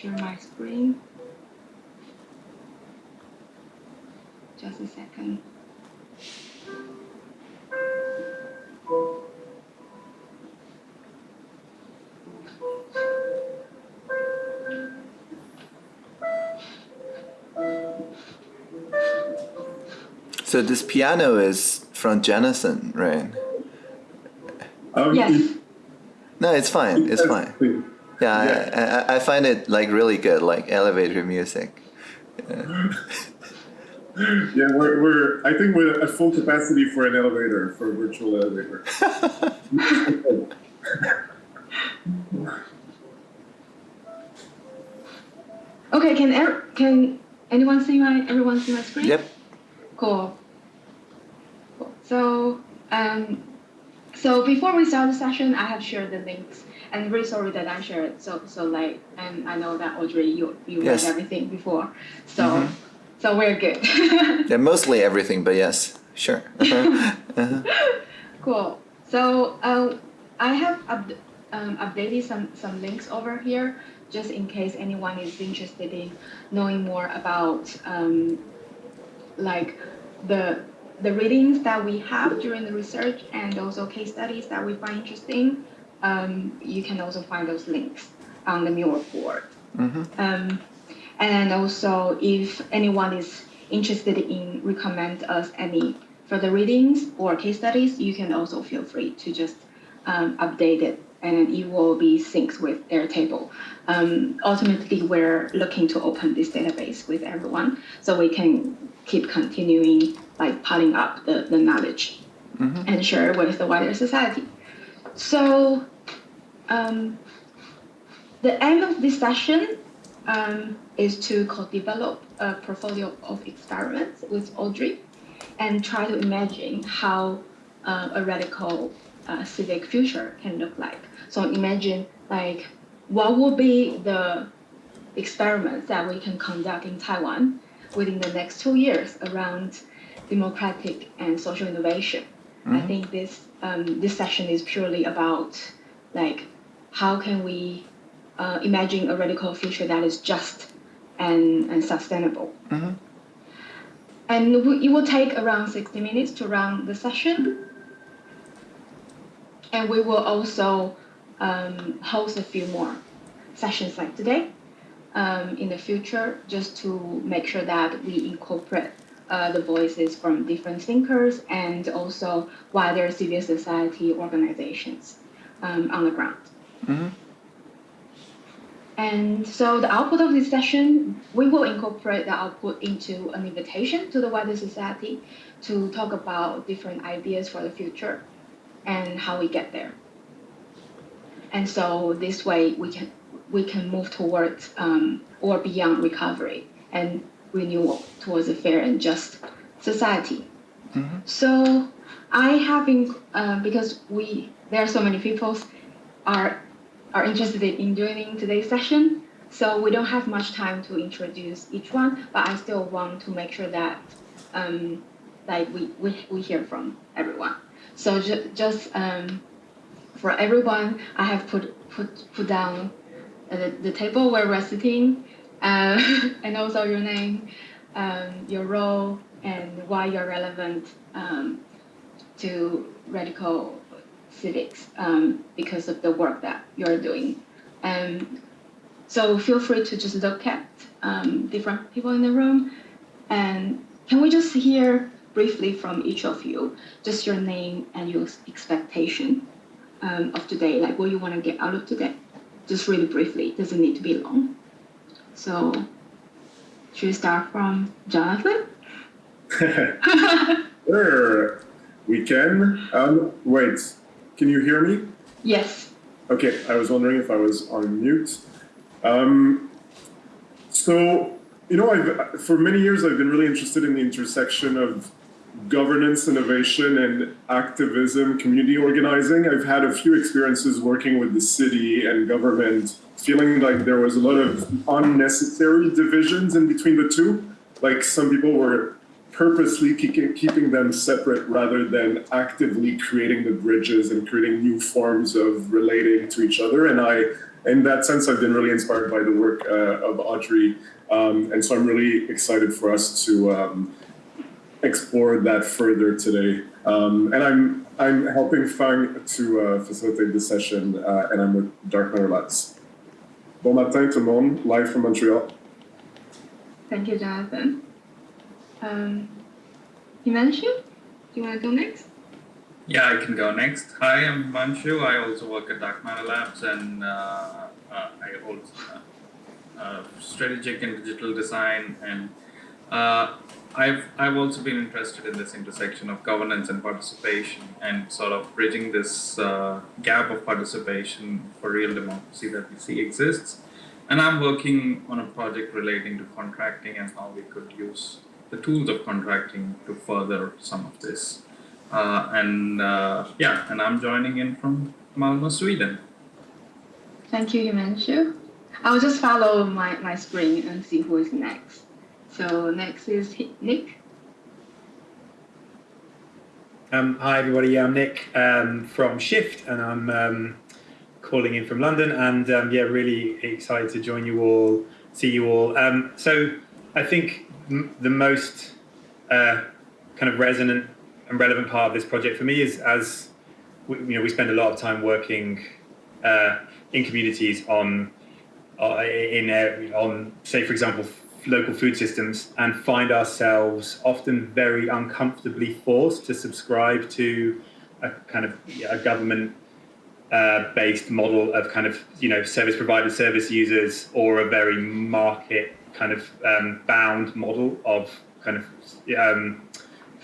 share my screen. Just a second. So this piano is from Jennison, right? Um, Yes. No, it's fine. It's that's fine. Clean. Yeah, Yeah. I, I, I find it like really good, like elevator music. Yeah, we're, we're I think we're at full capacity for an elevator, for a virtual elevator. Okay, can er- can anyone see my everyone see my screen? Yep. Cool. Cool. So um, so before we start the session, I have shared the links, and really sorry that I shared so so late. And I know that Audrey, you you Yes. read everything before, so Mhm. so we're good. Yeah, mostly everything, but yes, sure. Uh-huh. Cool. So uh, I have up, um, updated some, some links over here just in case anyone is interested in knowing more about um, like the the readings that we have during the research and also case studies that we find interesting. Um, you can also find those links on the Miro board. Mhm. Um, and also, if anyone is interested in recommend us any further readings or case studies, you can also feel free to just um, update it, and it will be synced with Airtable. Um, ultimately, we're looking to open this database with everyone, so we can keep continuing like piling up the, the knowledge Mhm. and share with the wider society. So, um, the aim of this session um, is to co-develop a portfolio of experiments with Audrey and try to imagine how uh, a radical uh, civic future can look like. So imagine like what would be the experiments that we can conduct in Taiwan within the next two years around democratic and social innovation. I think this um, this session is purely about like how can we uh, imagine a radical future that is just and, and sustainable. Mhm. And it will take around 60 minutes to run the session. And we will also um, host a few more sessions like today um, in the future, just to make sure that we incorporate uh, the voices from different thinkers and also wider civil society organizations um, on the ground. Mhm. And so the output of this session, we will incorporate the output into an invitation to the wider society to talk about different ideas for the future and how we get there. And so this way we can we can move towards um, or beyond recovery and renewal towards a fair and just society. Mhm. So I have been uh, because we there are so many people are are interested in joining today's session. So we don't have much time to introduce each one, but I still want to make sure that um, like we, we, we hear from everyone. So ju- just um, for everyone, I have put put put down uh, the, the table where we're sitting, uh, and also your name, um, your role, and why you're relevant um, to radical civics um, because of the work that you're doing. Um, so feel free to just look at um, different people in the room. And can we just hear briefly from each of you, just your name and your expectation um, of today, like what you want to get out of today? Just really briefly, doesn't need to be long. So should we start from Jonathan? Sure, we can. Um, wait, can you hear me? yes. Okay, I was wondering if I was on mute. Um, so, you know, I've, for many years I've been really interested in the intersection of governance, innovation, and activism, community organizing. I've had a few experiences working with the city and government, feeling like there was a lot of unnecessary divisions in between the two. Like some people were purposely keeping, them separate rather than actively creating the bridges and creating new forms of relating to each other. And I in that sense, I've been really inspired by the work uh, of Audrey, um, and so I'm really excited for us to um, explore that further today. Um, and I'm I'm helping Fang to uh, facilitate this session, uh, and I'm with Dark Matter Labs. Bon matin, tout le monde, live from Montreal. Thank you, Jonathan. Um, Himanshu, do you want to go next? Yeah, I can go next. Hi, I'm Manshu. I also work at Dark Matter Labs and uh, uh, I also uh, uh, strategic and digital design and uh, I've I've also been interested in this intersection of governance and participation and sort of bridging this uh, gap of participation for real democracy that we see exists. And I'm working on a project relating to contracting and how we could use the tools of contracting to further some of this. Uh, and uh, yeah, and I'm joining in from Malmö, Sweden. Thank you, Himanshu. I will just follow my, my screen and see who is next. So next is Nick. Um, hi everybody, I'm Nick um, from Shift, and I'm um, calling in from London, and um, yeah, really excited to join you all, see you all. Um, so I think the most uh, kind of resonant and relevant part of this project for me is as we, you know we spend a lot of time working uh, in communities on uh, in uh, on say for example local food systems and find ourselves often very uncomfortably forced to subscribe to a kind of a government uh, based model of kind of you know service provider service users or a very market kind of um, bound model of kind of um,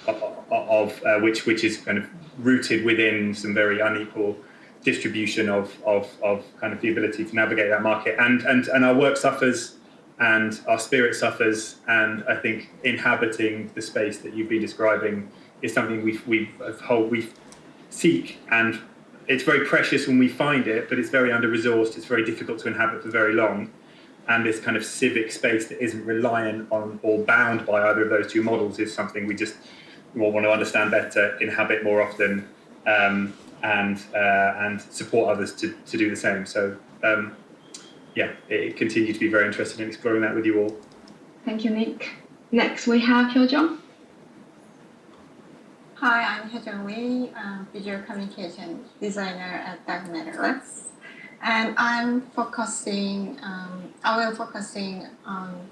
of, uh, which which is kind of rooted within some very unequal distribution of, of, of kind of the ability to navigate that market. And and and our work suffers and our spirit suffers and I think inhabiting the space that you've been describing is something we we hold we seek. And it's very precious when we find it but it's very under resourced. It's very difficult to inhabit for very long. And this kind of civic space that isn't reliant on or bound by either of those two models is something we just want to understand better inhabit more often um, and uh, and support others to, to do the same. So um, yeah, it continue to be very interested in exploring that with you all. Thank you, Nick. Next, we have Hyojung. Hi, I'm Hyojung Wee, um, visual communication designer at Dark Matter Labs. And I'm focusing, um, I will focusing on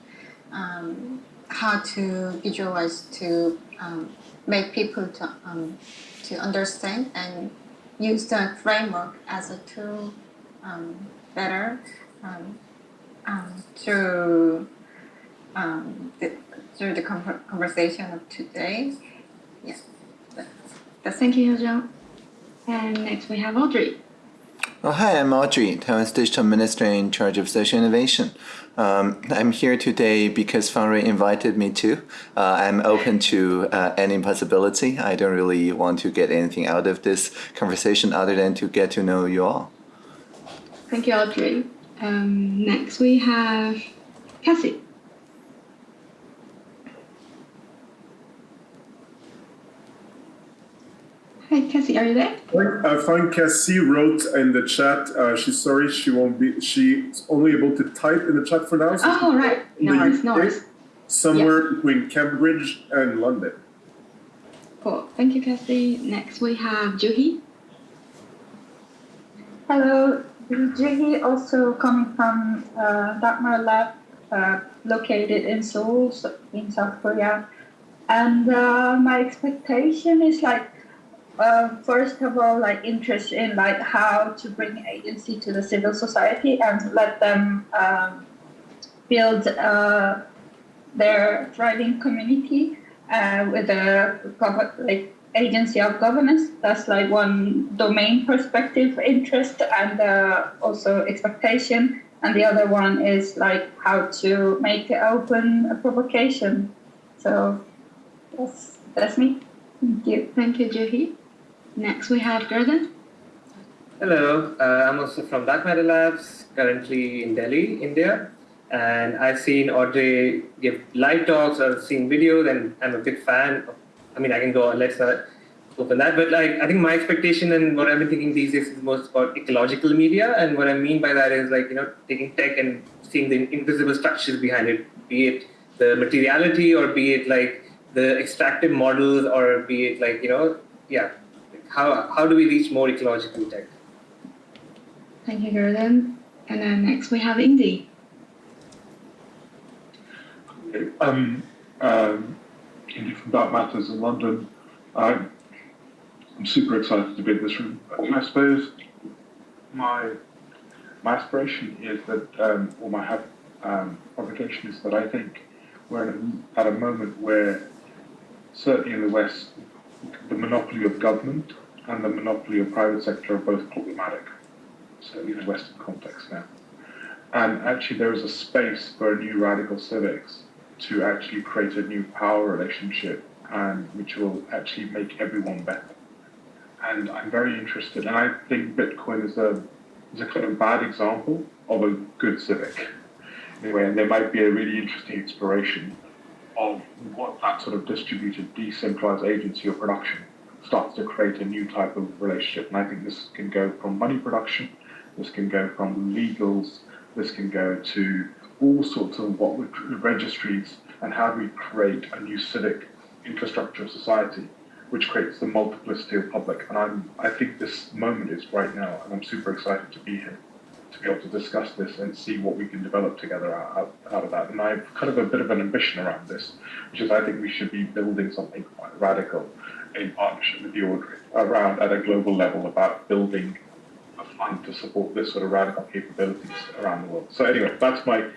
um, how to visualize to um, make people to, um, to understand and use the framework as a tool um, better um, um, through um, the, through the con- conversation of today. Yes, that's, that's Thank you, Hyojung. And next, we have Audrey. Oh, hi, I'm Audrey, Taiwan's digital minister in charge of social innovation. Um, I'm here today because Fangray invited me to. Uh, I'm open to uh, any possibility. I don't really want to get anything out of this conversation other than to get to know you all. Thank you, Audrey. Um, next, we have Cassie. Hi, Cassie, are you there? I find Cassie wrote in the chat. Uh, she's sorry she won't be. She's only able to type in the chat for now. so Oh, right. No the worries, no UK, worries. Somewhere between Cambridge and London. Cool. Thank you, Cassie. Next, we have Juhi. Hello, this also coming from uh, Lab, uh, located in Seoul, in South Korea. And uh, my expectation is like, uh, first of all, like interest in like how to bring agency to the civil society and let them um, build uh, their thriving community uh, with a like agency of governance. That's like one domain perspective interest and uh, also expectation. And the other one is like how to make it open a provocation. So that's that's me. Thank you. Thank you, Juhi. Next, we have Gordon. Hello, uh, I'm also from Dark Matter Labs, currently in Delhi, India. And I've seen Audrey give live talks or seen videos, and I'm a big fan. Of, I mean, I can go, on, let's not open that. But like, I think my expectation and what I've been thinking these days is most about ecological media. And what I mean by that is like, you know, taking tech and seeing the invisible structures behind it, be it the materiality or be it like the extractive models or be it like, you know, yeah, how, how do we reach more ecological tech? Thank you, Gordon. And then next we have Indy. Um, um, Indy from Dark Matters in London. I'm, I'm super excited to be in this room. I suppose my my aspiration is that, um, or my have, um, obligation is that I think we're at a moment where, certainly in the West, the monopoly of government and the monopoly of private sector are both problematic, certainly in the Western context now. And actually, there is a space for a new radical civics to actually create a new power relationship and which will actually make everyone better. And I'm very interested, and I think Bitcoin is a is a kind of bad example of a good civic. Anyway, and there might be a really interesting exploration of what that sort of distributed, decentralized agency of production starts to create a new type of relationship. And I think this can go from money production, this can go from legals, this can go to all sorts of what registries and how we create a new civic infrastructure of society which creates the multiplicity of public. And I'm, I think this moment is right now, and I'm super excited to be here to be able to discuss this and see what we can develop together out, out, of that. And I have kind of a bit of an ambition around this, which is I think we should be building something quite radical in partnership with the Audrey around at a global level about building a fund to support this sort of radical capabilities around the world. So anyway, that's my.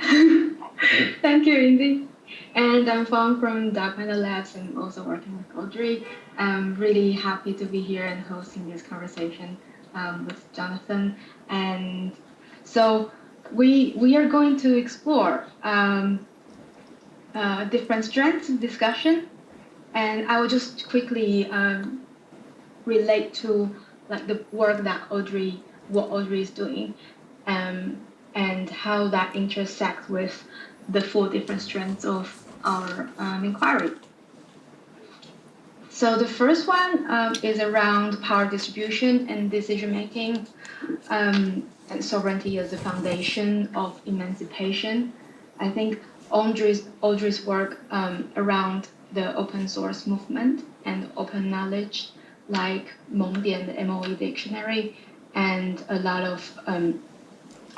Thank you, Indy. And I'm Fong from Dark Matter Labs and also working with Audrey. I'm really happy to be here and hosting this conversation um, with Jonathan. And so we we are going to explore um, uh, different strengths of discussion, and I will just quickly um, relate to like the work that Audrey what Audrey is doing, um, and how that intersects with the four different strands of our um, inquiry. So the first one um, is around power distribution and decision making, um, and sovereignty as the foundation of emancipation. I think Audrey's, Audrey's work um, around the open source movement and open knowledge, like Mengdian, the MOE dictionary, and a lot of um,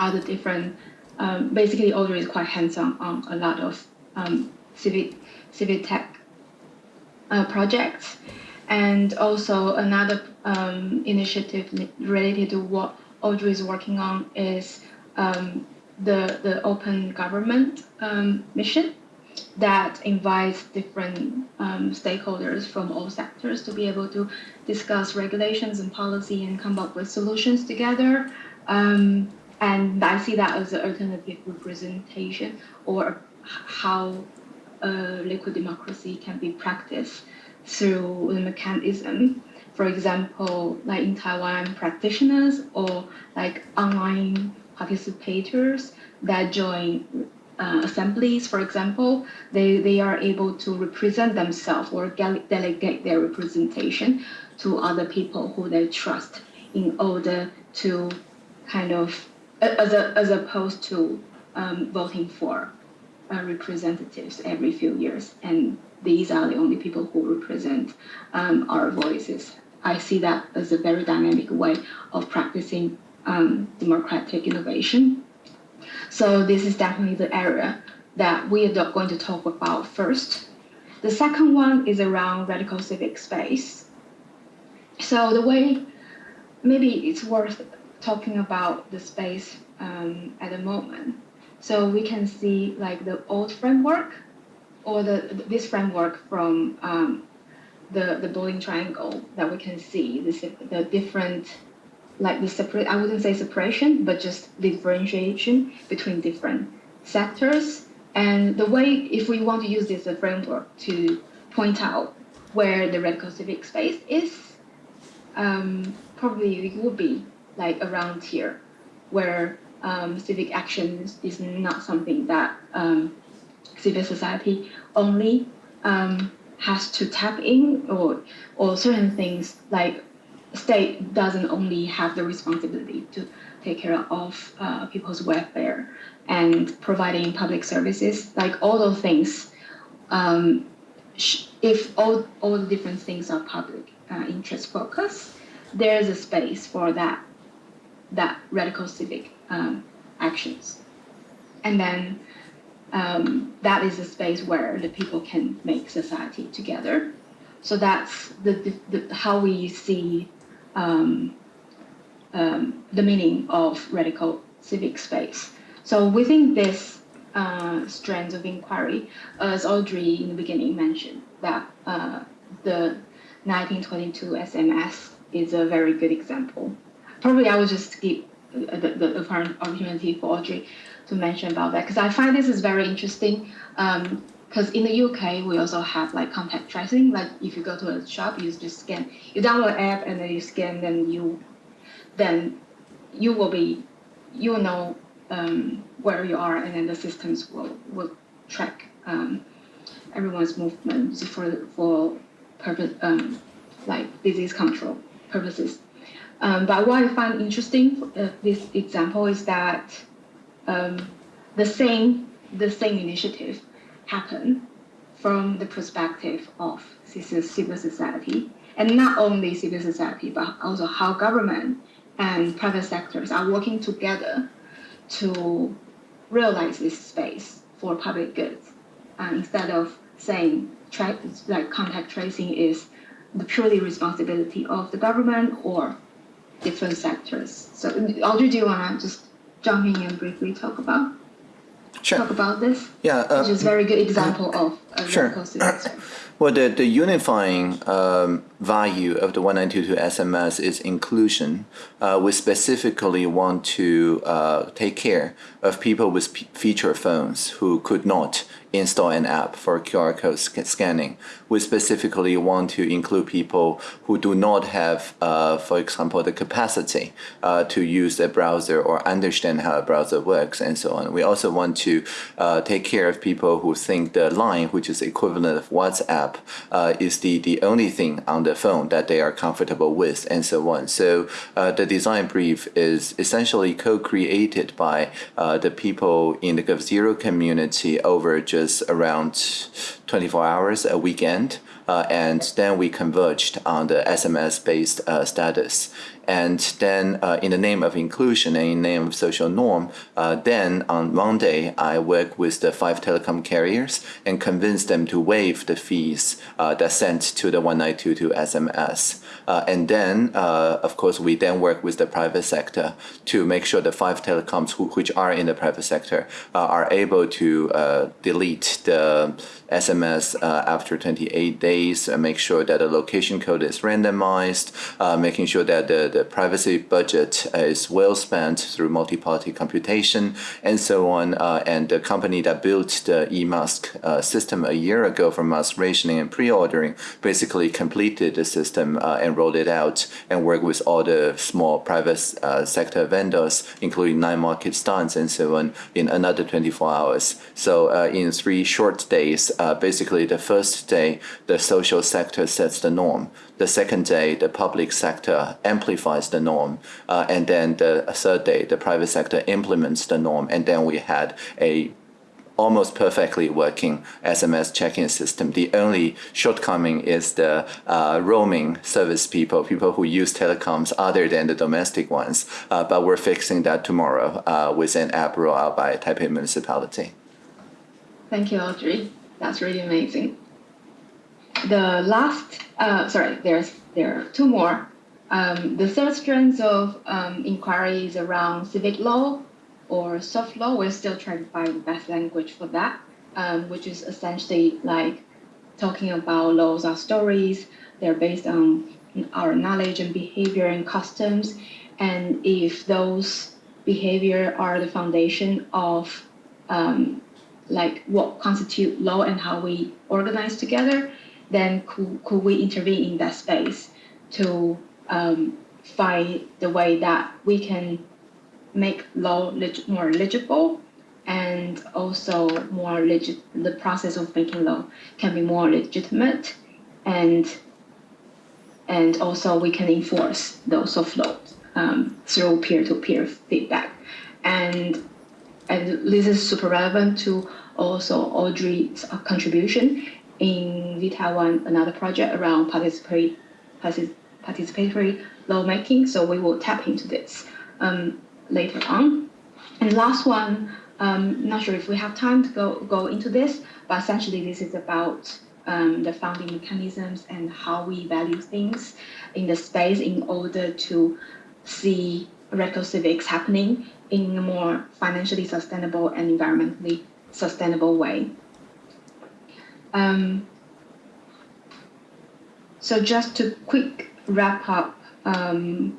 other different. Um, basically, Audrey is quite hands-on on a lot of um, civic civic tech uh, projects, and also another um, initiative related to what Audrey is working on is um, the the open government um, mission that invites different um, stakeholders from all sectors to be able to discuss regulations and policy and come up with solutions together. Um, and I see that as an alternative representation or how uh, liquid democracy can be practiced through the mechanism. For example, like in Taiwan, practitioners or like online participators that join uh, assemblies, for example, they, they are able to represent themselves or delegate their representation to other people who they trust in order to kind of, as, a, as opposed to um, voting for uh, representatives every few years. And these are the only people who represent um, our voices. I see that as a very dynamic way of practicing um, democratic innovation. So this is definitely the area that we are going to talk about first. The second one is around radical civic space. So the way, maybe it's worth talking about the space um, at the moment. So we can see like the old framework or the this framework from um, the the building triangle that we can see the the different like the separate I wouldn't say separation but just differentiation between different sectors and the way if we want to use this as a framework to point out where the radical civic space is um, probably it would be like around here where um, civic actions is not something that um, civil society only um, has to tap in or or certain things like state doesn't only have the responsibility to take care of uh, people's welfare and providing public services like all those things um, if all, all the different things are public uh, interest focus there's a space for that that radical civic um, actions and then um, that is a space where the people can make society together. So that's the, the, the how we see um, um, the meaning of radical civic space. So within this uh, of inquiry, as Audrey in the beginning mentioned, that uh, the 1922 SMS is a very good example. Probably I will just give the, the, the opportunity for Audrey to mention about that because I find this is very interesting. Because um, in the UK, we also have like contact tracing. Like if you go to a shop, you just scan, you download an app and then you scan, then you, then you will be, you will know um, where you are, and then the systems will will track um, everyone's movements for for purpose um, like disease control purposes. Um, but what I find interesting uh, this example is that um, the same the same initiative happen from the perspective of civil society, and not only civil society, but also how government and private sectors are working together to realize this space for public goods, uh, instead of saying like contact tracing is the purely responsibility of the government or different sectors. So, Audrey, do you want to just jump in and briefly talk about sure. talk about this? Yeah, uh, which is a very good example of a sure. Well, the, the unifying um, value of the 1922 SMS is inclusion. Uh, we specifically want to uh, take care of people with feature phones who could not install an app for QR code sc scanning. We specifically want to include people who do not have, uh, for example, the capacity uh, to use a browser or understand how a browser works and so on. We also want to uh, take care of people who think the line, which is equivalent of WhatsApp, uh, is the, the only thing on the phone that they are comfortable with and so on. So uh, the design brief is essentially co-created by uh, the people in the GovZero community over just around 24 hours a weekend. Uh, and then we converged on the SMS-based uh, status. And then uh, in the name of inclusion and in the name of social norm, uh, then on Monday, I worked with the five telecom carriers and convinced them to waive the fees uh, that sent to the 1922 SMS. Uh, and then, of course, we then work with the private sector to make sure the five telecoms who, which are in the private sector are able to delete the SMS after 28 days, make sure that the location code is randomized, making sure that the, the privacy budget is well spent through multi-party computation and so on. Uh, and the company that built the eMask uh, system a year ago for mask rationing and pre-ordering basically completed the system uh, and rolled it out and worked with all the small private uh, sector vendors, including nine market stands and so on, in another 24 hours. So uh, in three short days, uh, basically the first day, the social sector sets the norm. The second day, the public sector amplifies the norm. Uh, and then the third day, the private sector implements the norm. And then we had a almost perfectly working SMS check-in system. The only shortcoming is the uh, roaming service people, people who use telecoms other than the domestic ones. Uh, but we're fixing that tomorrow uh, with an app rollout by Taipei Municipality. Thank you, Audrey. That's really amazing the last, uh, sorry, there's there are two more. Um, the third strand of um, inquiry is around civic law or soft law. We're still trying to find the best language for that, um, which is essentially like talking about laws are stories. They're based on our knowledge and behavior and customs. And if those behavior are the foundation of um, like what constitute law and how we organize together, then could, could we intervene in that space to um, find the way that we can make law more legible and also more legit. The process of making law can be more legitimate, and and also we can enforce those of laws um, through peer-to-peer feedback, and and this is super relevant to also Audrey's contribution in Taiwan another project around participatory participatory lawmaking. So we will tap into this um, later on. And last one, um, not sure if we have time to go go into this, but essentially this is about um, the founding mechanisms and how we value things in the space in order to see radical civics happening in a more financially sustainable and environmentally sustainable way. Um, so just to quick wrap up um,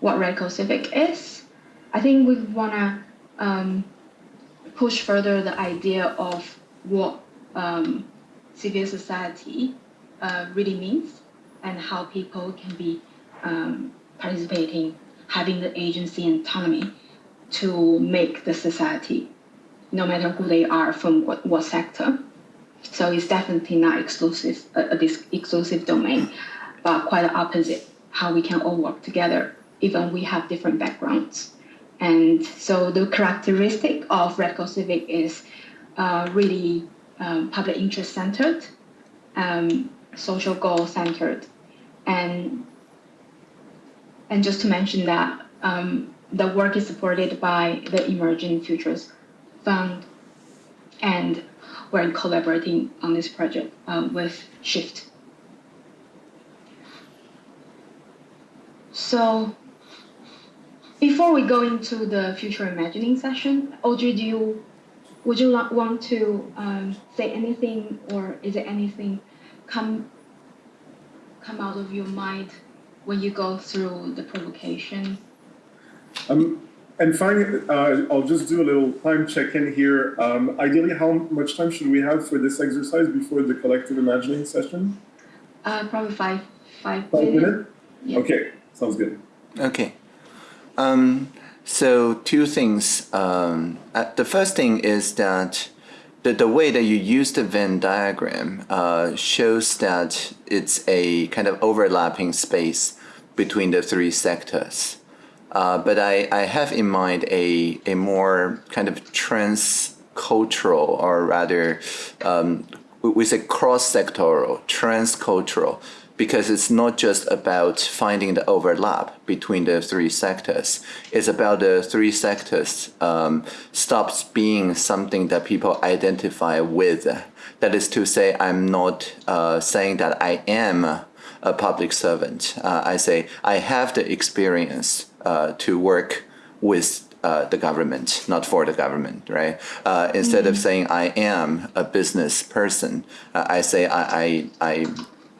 what radical civic is, I think we want to um, push further the idea of what um, civil society uh, really means and how people can be um, participating, having the agency and autonomy to make the society, no matter who they are from what, what sector. So it's definitely not exclusive, a this exclusive domain, but quite the opposite, how we can all work together, even we have different backgrounds. And so the characteristic of Radical Civic is uh, really um, public interest centered, um, social goal centered, and and just to mention that um, the work is supported by the Emerging Futures Fund, and we're collaborating on this project um, with Shift. So before we go into the future imagining session, Audrey, do you would you want to um, say anything, or is there anything come come out of your mind when you go through the provocation? Um, and finally, uh, I'll just do a little time check-in here. Um, ideally, how much time should we have for this exercise before the collective imagining session? Uh, probably five, five, Five minutes. minutes? Yeah. Okay, sounds good. Okay. Um, so two things. Um, uh, the first thing is that the, the way that you use the Venn diagram uh, shows that it's a kind of overlapping space between the three sectors. Uh, but I, I have in mind a, a more kind of trans-cultural or rather um, we- say cross-sectoral, trans-cultural, because it's not just about finding the overlap between the three sectors. It's about the three sectors um, stops being something that people identify with. That is to say, I'm not uh, saying that I am a public servant. Uh, I say I have the experience uh, to work with uh, the government, not for the government, right? Uh, instead of saying I am a business person, uh, I say I, I, I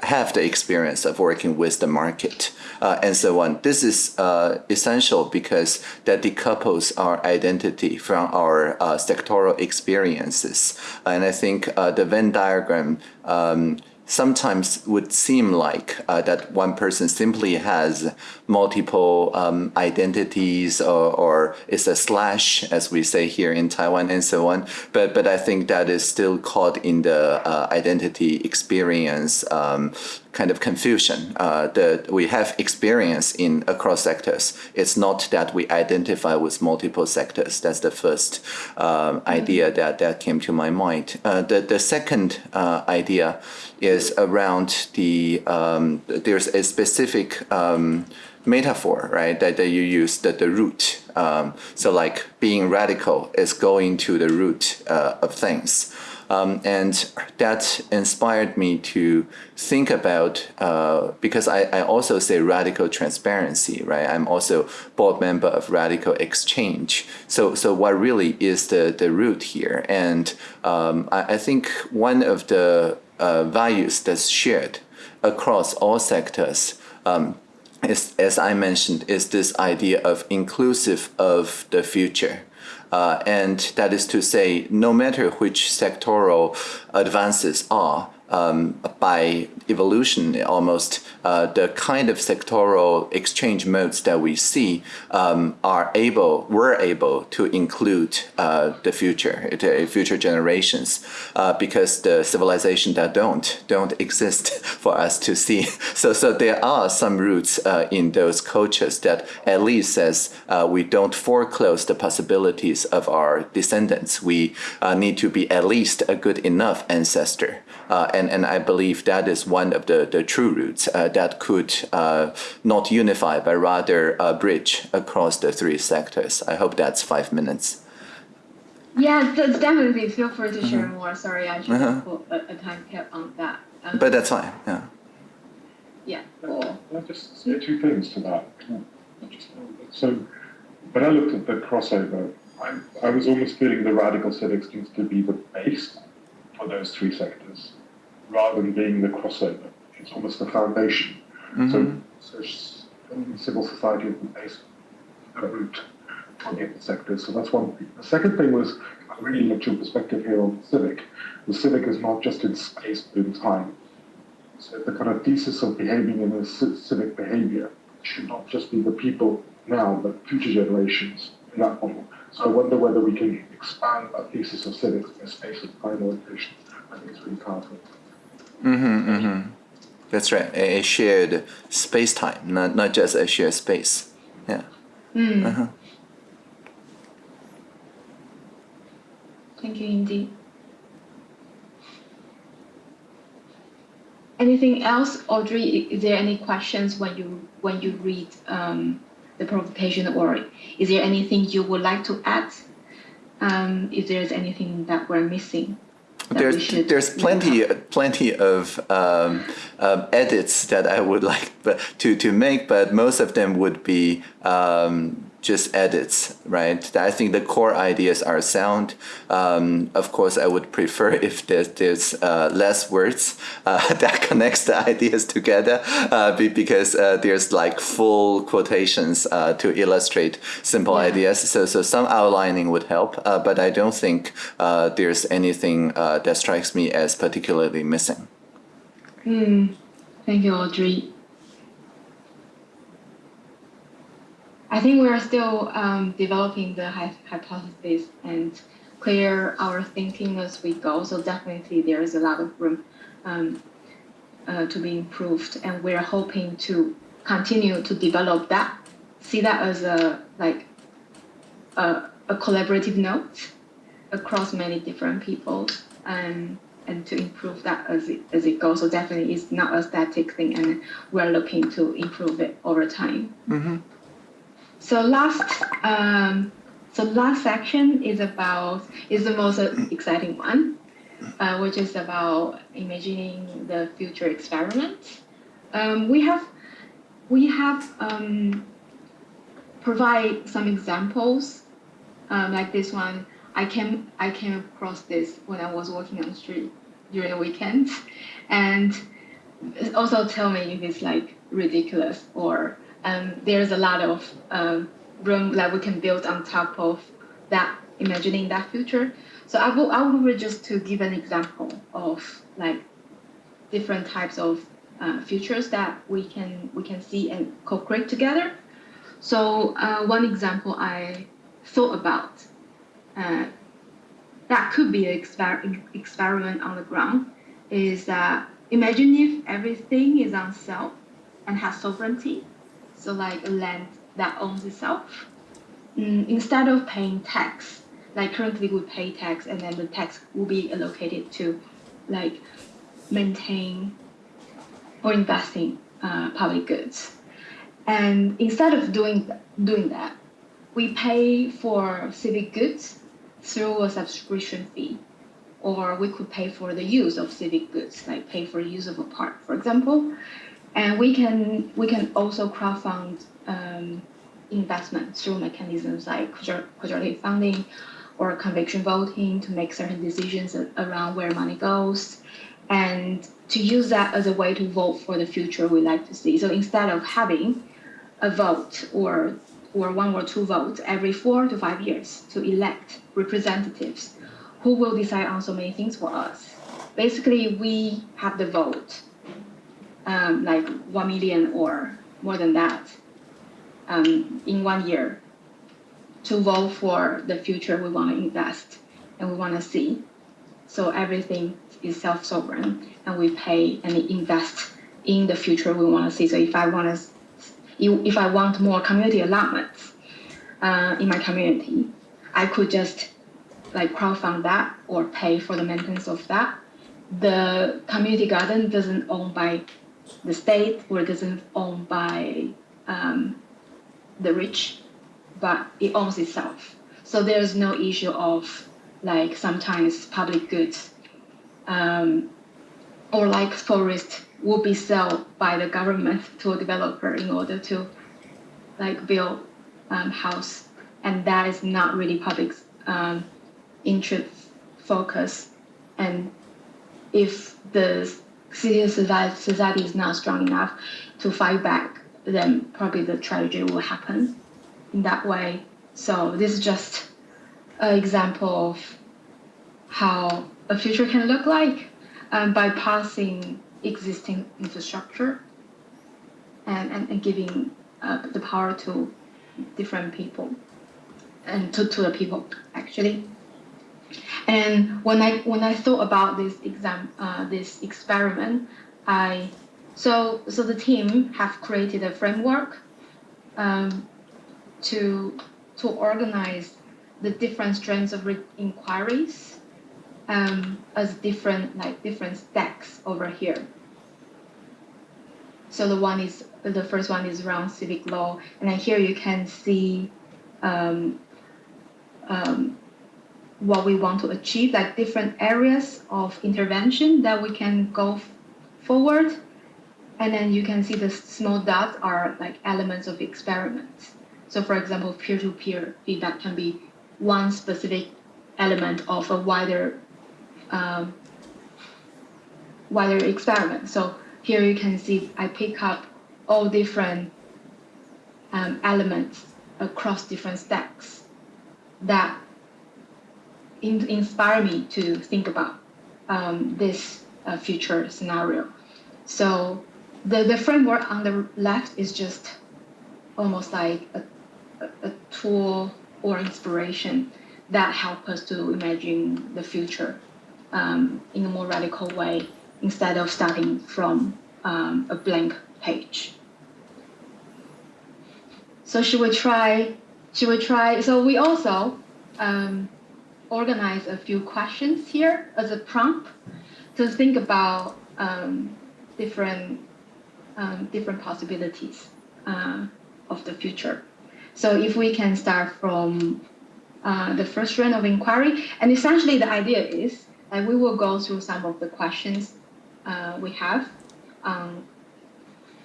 have the experience of working with the market uh, and so on. This is uh, essential because that decouples our identity from our uh, sectoral experiences. And I think uh, the Venn diagram um, sometimes would seem like uh, that one person simply has multiple um, identities or, or is a slash, as we say here in Taiwan and so on. But, but I think that is still caught in the uh, identity experience um, kind of confusion. Uh, the, we have experience in across sectors. It's not that we identify with multiple sectors. That's the first um, idea that, that came to my mind. Uh, the, the second uh, idea is around the, um, there's a specific um, metaphor, right, that, that you use, that the root. Um, so like being radical is going to the root uh, of things. Um, and that inspired me to think about uh, because I, I also say radical transparency, right? I'm also board member of Radical Exchange. So so what really is the the root here? And um, I, I think one of the uh, values that's shared across all sectors. Um, is, as I mentioned, is this idea of inclusive of the future. Uh, and that is to say, no matter which sectoral advances are, um, by evolution almost uh, the kind of sectoral exchange modes that we see um, are able were able to include uh, the future the future generations uh, because the civilization that don't don't exist for us to see. So so there are some roots uh, in those cultures that at least says uh, we don't foreclose the possibilities of our descendants. We uh, need to be at least a good enough ancestor and and I believe that is one of the the true roots that could not unify but rather bridge across the three sectors I hope that's five minutes yeah, that's definitely. Feel free to share mm-hmm. more. Sorry, I should uh-huh. put a, a, time cap on that. Um, but that's fine. Yeah. Yeah. Cool. Can I just say two things to that? So, when I looked at the crossover, I, I was almost feeling the radical civics needs to be the base for those three sectors, rather than being the crossover. It's almost the foundation. Mm-hmm. So, so civil society is the base, the root on the sectors. So that's one thing. The second thing was I really liked your perspective here on the civic. The civic is not just in space but in time. So the kind of thesis of behaving in a civic behavior should not just be the people now, but future generations in that model. So I wonder whether we can expand that thesis of civics in a space of time orientation. I think it's really powerful. Mm-hmm, mm-hmm. That's right. A, a shared space time, not not just a shared space. Yeah. Mm. Uh-huh. Thank you, Indy. Anything else, Audrey? Is there any questions when you when you read um, the provocation, or is there anything you would like to add? Um, if there's anything that we're missing there's there's plenty plenty of um, uh, edits that I would like to to make, but most of them would be um, just edits, right? I think the core ideas are sound. Um, of course, I would prefer if there's, there's uh, less words uh, that connects the ideas together uh, because uh, there's like full quotations uh, to illustrate simple yeah. ideas. So, so some outlining would help, uh, but I don't think there's anything that strikes me as particularly missing. Mm. Thank you, Audrey. I think we are still um, developing the hypothesis and clear our thinking as we go. So definitely there is a lot of room um, uh, to be improved, and we're hoping to continue to develop that. See that as a like a, a collaborative note across many different people, and and to improve that as it as it goes. So definitely, it's not a static thing, and we're looking to improve it over time. Mm-hmm. So last, um, so last section is about is the most exciting one, uh, which is about imagining the future experiments. Um, we have we have um, provide some examples um, like this one. I came I came across this when I was walking on the street during the weekend, and also tell me if it's like ridiculous or um, there's a lot of um, room that we can build on top of that, imagining that future. So I will, I will just to give an example of like different types of uh, futures that we can we can see and co-create together. So uh, one example I thought about uh, that could be an exper- experiment on the ground is that imagine if everything is on self and has sovereignty so like a land that owns itself. Mm, instead of paying tax, like currently we pay tax and then the tax will be allocated to like maintain or investing uh, public goods. And instead of doing doing that, we pay for civic goods through a subscription fee, or we could pay for the use of civic goods, like pay for use of a park, for example. And we can we can also crowdfund um, investment through mechanisms like quadratic funding or conviction voting to make certain decisions around where money goes, and to use that as a way to vote for the future we like to see. So instead of having a vote or or one or two votes every four to five years to elect representatives who will decide on so many things for us. basically we have the vote, um, like one million or more than that, um, in one year, to vote for the future we want to invest and we want to see. So everything is self-sovereign, and we pay and invest in the future we want to see. So if I want to, if I want more community allotments uh, in my community, I could just like crowdfund that or pay for the maintenance of that. The community garden doesn't own by the state or doesn't own by um, the rich, but it owns itself. So there's no issue of like sometimes public goods um, or like forest will be sold by the government to a developer in order to like build um, house and that is not really public um, interest focus and if the civil society is not strong enough to fight back then probably the tragedy will happen in that way so this is just an example of how a future can look like um, by passing existing infrastructure and, and, and giving uh, the power to different people and to, to the people actually. And when I when I thought about this exam uh, this experiment, I so so the team have created a framework um, to to organize the different strands of inquiries um, as different like different stacks over here. So the one is the first one is around civic law, and then here you can see um, um, what we want to achieve, like different areas of intervention that we can go forward. And then you can see the small dots are like elements of experiments. So for example, peer-to-peer feedback can be one specific element of a wider um, wider experiment. So here you can see I pick up all different um, elements across different stacks that in, inspire me to think about um, this uh, future scenario. So the, the framework on the left is just almost like a, a, tool or inspiration that help us to imagine the future um, in a more radical way instead of starting from um, a blank page. So should we try, should we try, so we also um, organize a few questions here as a prompt to think about um, different, um, different possibilities uh, of the future. So if we can start from uh, the first round of inquiry, and essentially the idea is that we will go through some of the questions uh, we have um,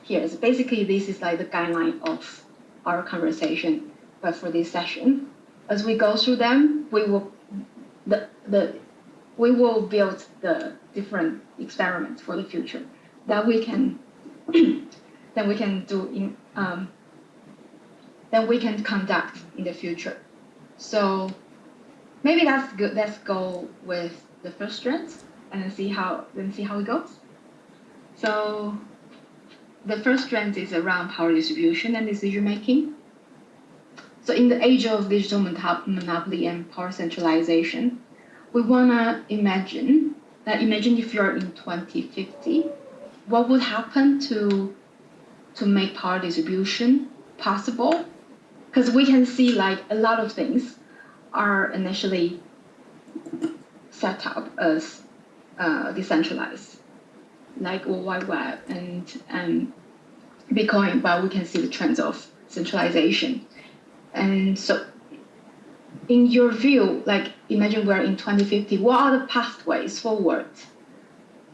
here. So basically, this is like the guideline of our conversation, but for this session, as we go through them, we will the the we will build the different experiments for the future that we can that we can do in um, that we can conduct in the future. So maybe that's good. Let's go with the first strand and see how then see how it goes. So the first strand is around power distribution and decision making. So in the age of digital monopoly and power centralization, we wanna imagine that imagine if you're in 2050, what would happen to to make power distribution possible? Because we can see like a lot of things are initially set up as uh, decentralized, like World Wide Web and, and Bitcoin, but we can see the trends of centralization. And so in your view, like imagine we're in 2050, what are the pathways forward?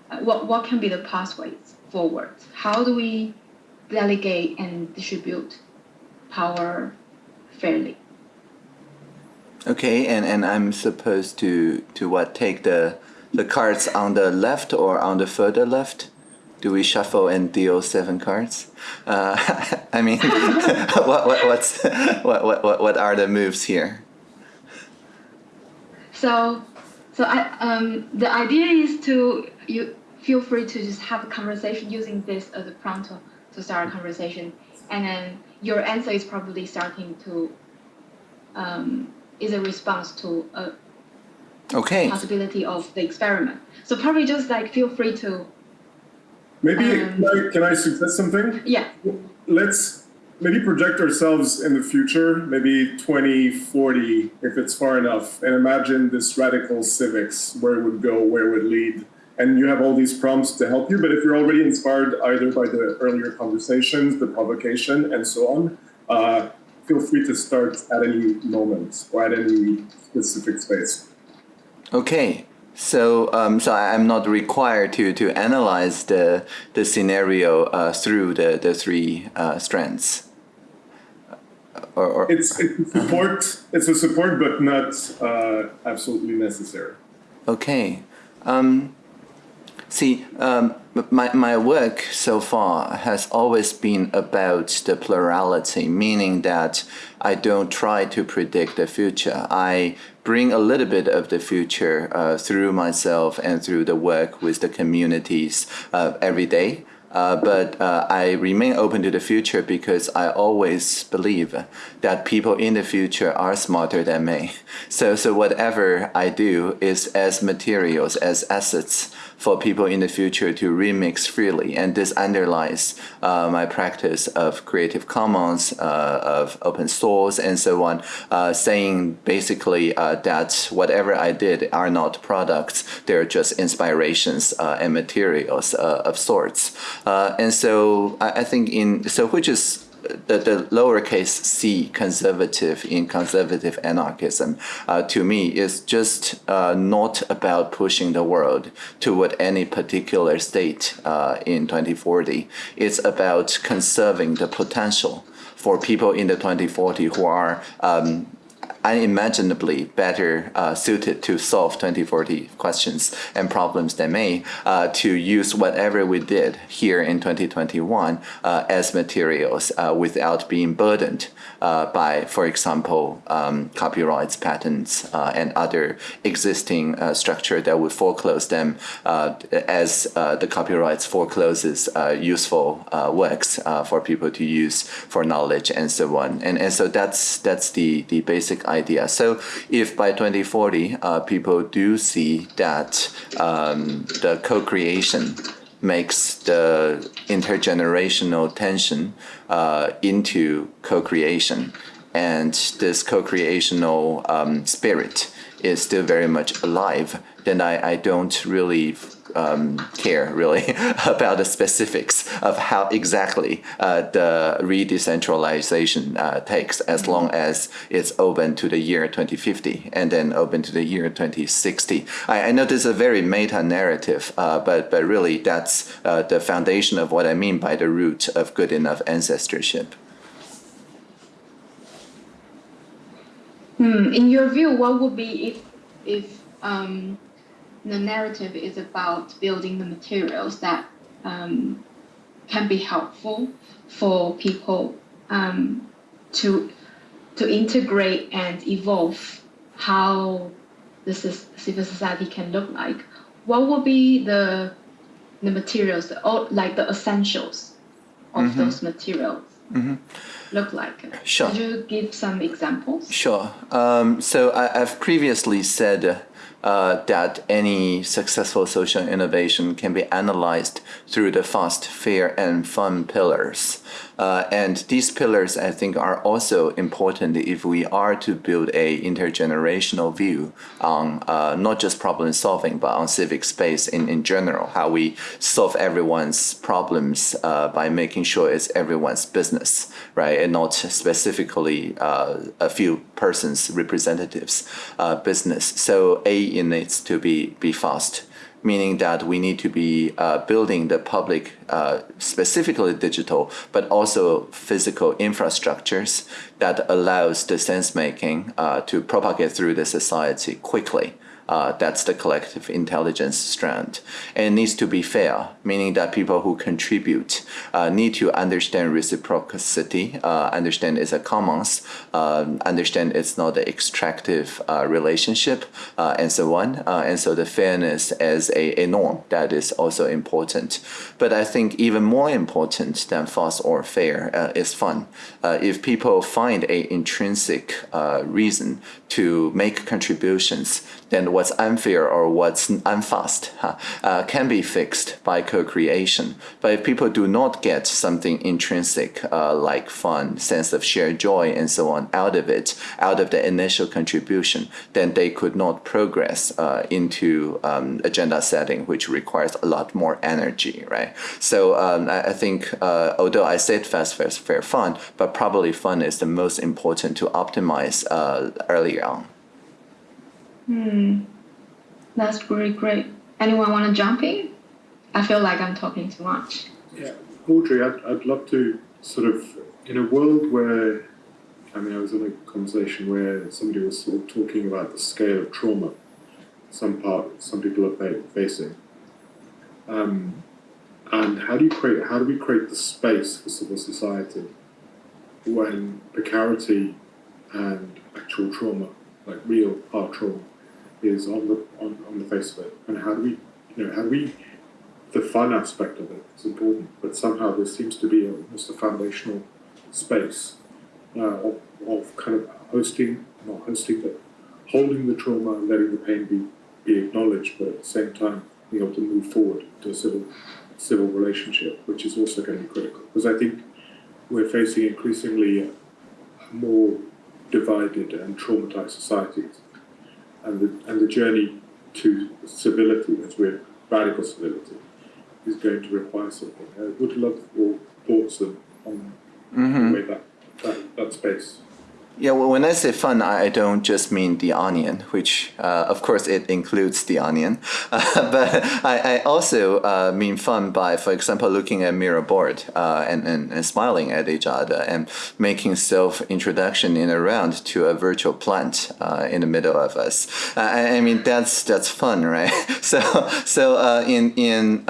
Uh, what, what can be the pathways forward? How do we delegate and distribute power fairly? Okay, and, and I'm supposed to to what take the the cards on the left or on the further left? Do we shuffle and deal seven cards? Uh, I mean, what, what what's what, what what are the moves here? So, So I, um, the idea is to you feel free to just have a conversation using this as a prompt to, to start a conversation, and then your answer is probably starting to um, is a response to a Okay. possibility of the experiment. So probably just like feel free to Maybe Um, can, I, can I suggest something? yeah Let's maybe project ourselves in the future, maybe 2040, if it's far enough, and imagine this radical civics, where it would go, where it would lead. And you have all these prompts to help you, but if you're already inspired either by the earlier conversations, the provocation, and so on, uh, feel free to start at any moment or at any specific space. Okay. So, um, so I- I'm not required to, to analyze the, the scenario uh, through the, the three uh, strands. Or, or It's, it's a support, it's a support, but not uh, absolutely necessary. Okay. Um, see, um, my, my work so far has always been about the plurality, meaning that I don't try to predict the future. I bring a little bit of the future uh, through myself and through the work with the communities uh, every day. Uh, but uh, I remain open to the future because I always believe that people in the future are smarter than me. So, so whatever I do is as materials, as assets for people in the future to remix freely. And this underlies uh, my practice of Creative Commons, uh, of open source, and so on, uh, saying basically uh, that whatever I did are not products, they're just inspirations uh, and materials uh, of sorts. And so I, I think in, so which is the, the lowercase c conservative in conservative anarchism uh, to me is just uh, not about pushing the world toward any particular state uh, in 2040. It's about conserving the potential for people in the 2040 who are um, unimaginably better uh, suited to solve 2040 questions and problems than me uh, to use whatever we did here in 2021 uh, as materials uh, without being burdened uh, by, for example, um, copyrights, patents, uh, and other existing structure that would foreclose them as the copyrights forecloses useful works for people to use for knowledge and so on. And, and so that's that's the, the basic idea. So if by 2040 uh, people do see that um, the co-creation makes the intergenerational tension uh, into co-creation, and this co-creational um, spirit is still very much alive, then I, I don't really um, care really about the specifics of how exactly uh, the re-decentralization uh, takes as long as it's open to the year 2050 and then open to the year 2060. I, I know this is a very meta narrative, uh, but, but really that's uh, the foundation of what I mean by the root of good enough ancestorship. Hmm. In your view, what would be if if um, the narrative is about building the materials that um, can be helpful for people um, to to integrate and evolve how the civil society can look like? What would be the the materials, the, like the essentials of Mhm. those materials Mhm. look like? Sure. Could you give some examples? Sure. Um, so I, I've previously said uh, that any successful social innovation can be analyzed through the fast, fair, and fun pillars. Uh, and these pillars, I think, are also important if we are to build a intergenerational view on uh, not just problem solving, but on civic space in, in general, how we solve everyone's problems uh, by making sure it's everyone's business, right? And not specifically uh, a few persons' representatives' uh, business. So A, it needs to be, be fast meaning that we need to be uh, building the public uh, specifically digital, but also physical infrastructures that allows the sense making uh, to propagate through the society quickly. Uh, that's the collective intelligence strand. And it needs to be fair, meaning that people who contribute uh, need to understand reciprocity, uh, understand it's a commons, um, understand it's not an extractive uh, relationship, uh, and so on. Uh, and so the fairness as a, a norm that is also important. But I think even more important than fast or fair is fun. if people find a intrinsic reason to make contributions, then what's unfair or what's unfast uh, can be fixed by co-creation. But if people do not get something intrinsic uh, like fun, sense of shared joy, and so on out of it, out of the initial contribution, then they could not progress uh, into um, agenda setting, which requires a lot more energy, right? So um, I, I, think uh, although I said fast, fast, fair, fun, but probably fun is the most important to optimize uh, earlier on. Hmm. That's really great. Anyone want to jump in? I feel like I'm talking too much. Yeah, Audrey, I'd, I'd love to sort of, in a world where, I mean, I was in a conversation where somebody was sort of talking about the scale of trauma some part, some people are facing. Um, and how do you create, how do we create the space for civil society when precarity and actual trauma, like real hard trauma, is on the on, on the face of it, and how do we, you know, how do we, the fun aspect of it is important, but somehow there seems to be almost a foundational space uh, of, of kind of hosting, not hosting, but holding the trauma, and letting the pain be, be acknowledged, but at the same time being able to move forward to a civil civil relationship, which is also going to be critical. Because I think we're facing increasingly more divided and traumatized societies and the, and the journey to civility, as we're radical civility, is going to require something. I would love your thoughts on, on mm-hmm. the way that, that, that space yeah, well, when I say fun, I don't just mean the onion, which uh, of course it includes the onion, uh, but I, I also uh, mean fun by, for example, looking at Miro board uh, and, and, and, smiling at each other and making self-introduction in a round to a virtual plant uh, in the middle of us. Uh, I, I, mean, that's that's fun, right? so so in in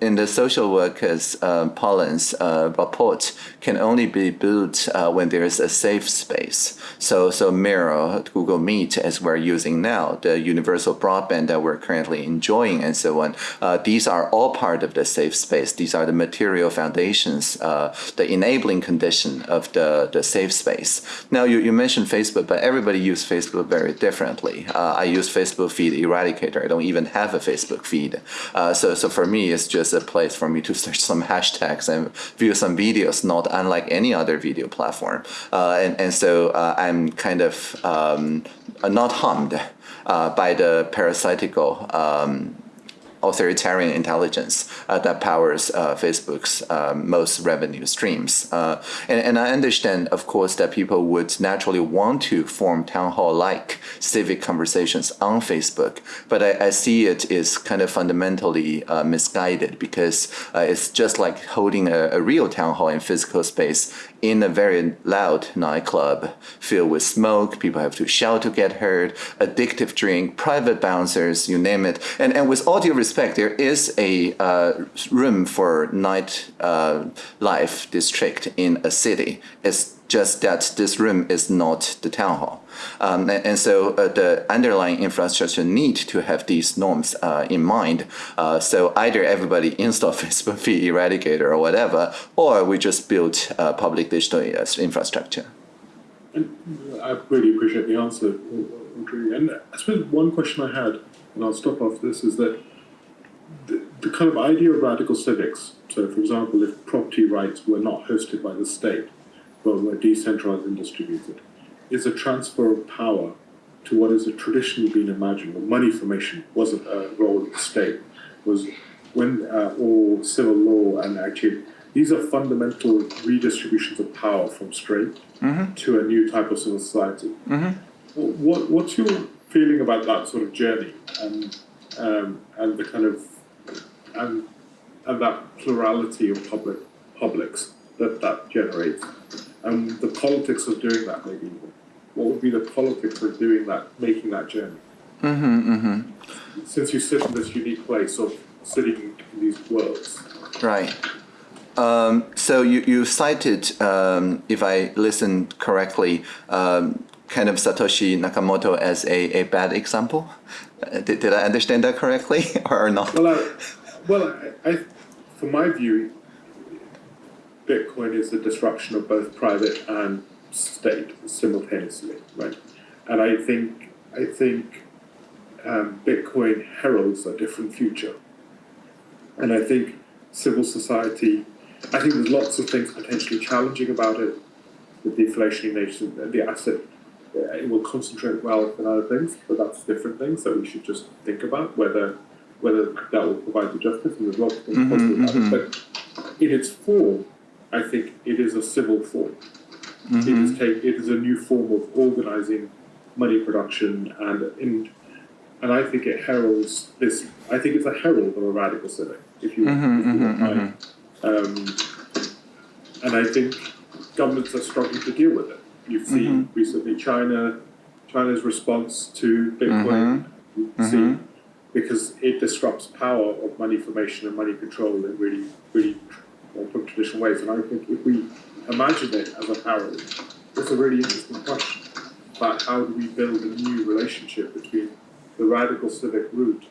in the social workers uh, Pollen's report can only be built when there is a safe space space. So, so Miro, Google Meet, as we're using now, the universal broadband that we're currently enjoying, and so on. Uh, these are all part of the safe space. These are the material foundations, uh, the enabling condition of the, the safe space. Now, you, you mentioned Facebook, but everybody uses Facebook very differently. Uh, I use Facebook feed eradicator. I don't even have a Facebook feed. Uh, so, so for me, it's just a place for me to search some hashtags and view some videos, not unlike any other video platform. Uh, and, and so uh, I'm kind of um, not harmed uh, by the parasitical um, authoritarian intelligence uh, that powers uh, Facebook's uh, most revenue streams. Uh, and, and, I understand, of course, that people would naturally want to form town hall-like civic conversations on Facebook, but I, I, see it is kind of fundamentally misguided because it's just like holding a, a real town hall in physical space in a very loud nightclub filled with smoke. People have to shout to get heard, addictive drink, private bouncers, you name it. And, and with all due respect, there is a uh, room for night uh, life district in a city. It's just that this room is not the town hall. Um, and, and, so uh, the underlying infrastructure need to have these norms uh, in mind. Uh, so either everybody install Facebook feed eradicator or whatever, or we just build public digital infrastructure. And I really appreciate the answer, Audrey. And I suppose one question I had, and I'll stop off this, is that the, the kind of idea of radical civics, so for example, if property rights were not hosted by the state, but were decentralized and distributed, is a transfer of power to what has traditionally been imagined. Well, money formation wasn't a role of the state, was when uh, all civil law and actually these are fundamental redistributions of power from straight mm-hmm. to a new type of civil society. Mm-hmm. What, what's your feeling about that sort of journey and um, and the kind of and and that plurality of public publics that that generates, and the politics of doing that maybe. What would be the politics of doing that, making that journey? Mm-hmm, mm-hmm. Since you sit in this unique place of sitting in these worlds. Right. Um, so you, you cited, um, if I listened correctly, um, kind of Satoshi Nakamoto as a, a bad example. Uh, did, did I understand that correctly or not? Well, I, well, I, I, from my view, Bitcoin is the disruption of both private and state simultaneously, right? And I think I think um, Bitcoin heralds a different future, and I think civil society. I think there's lots of things potentially challenging about it, the deflationary nature, the asset. Uh, it will concentrate wealth and other things, but that's different things that we should just think about whether whether that will provide the justice. And there's lots of things Mhm, positive about mhm. but in its form, I think it is a civil form. It is take it is a new form of organizing money production and in and I think it heralds this I think it's a herald of a radical civic, if you, Mhm, if you mhm, want my- um, and I think governments are struggling to deal with it. You've seen recently China China's response to Bitcoin. You see because it disrupts power of money formation and money control in really, really well, traditional ways. And I think if we imagine it as a parallel, it's a really interesting question about how do we build a new relationship between the radical civic route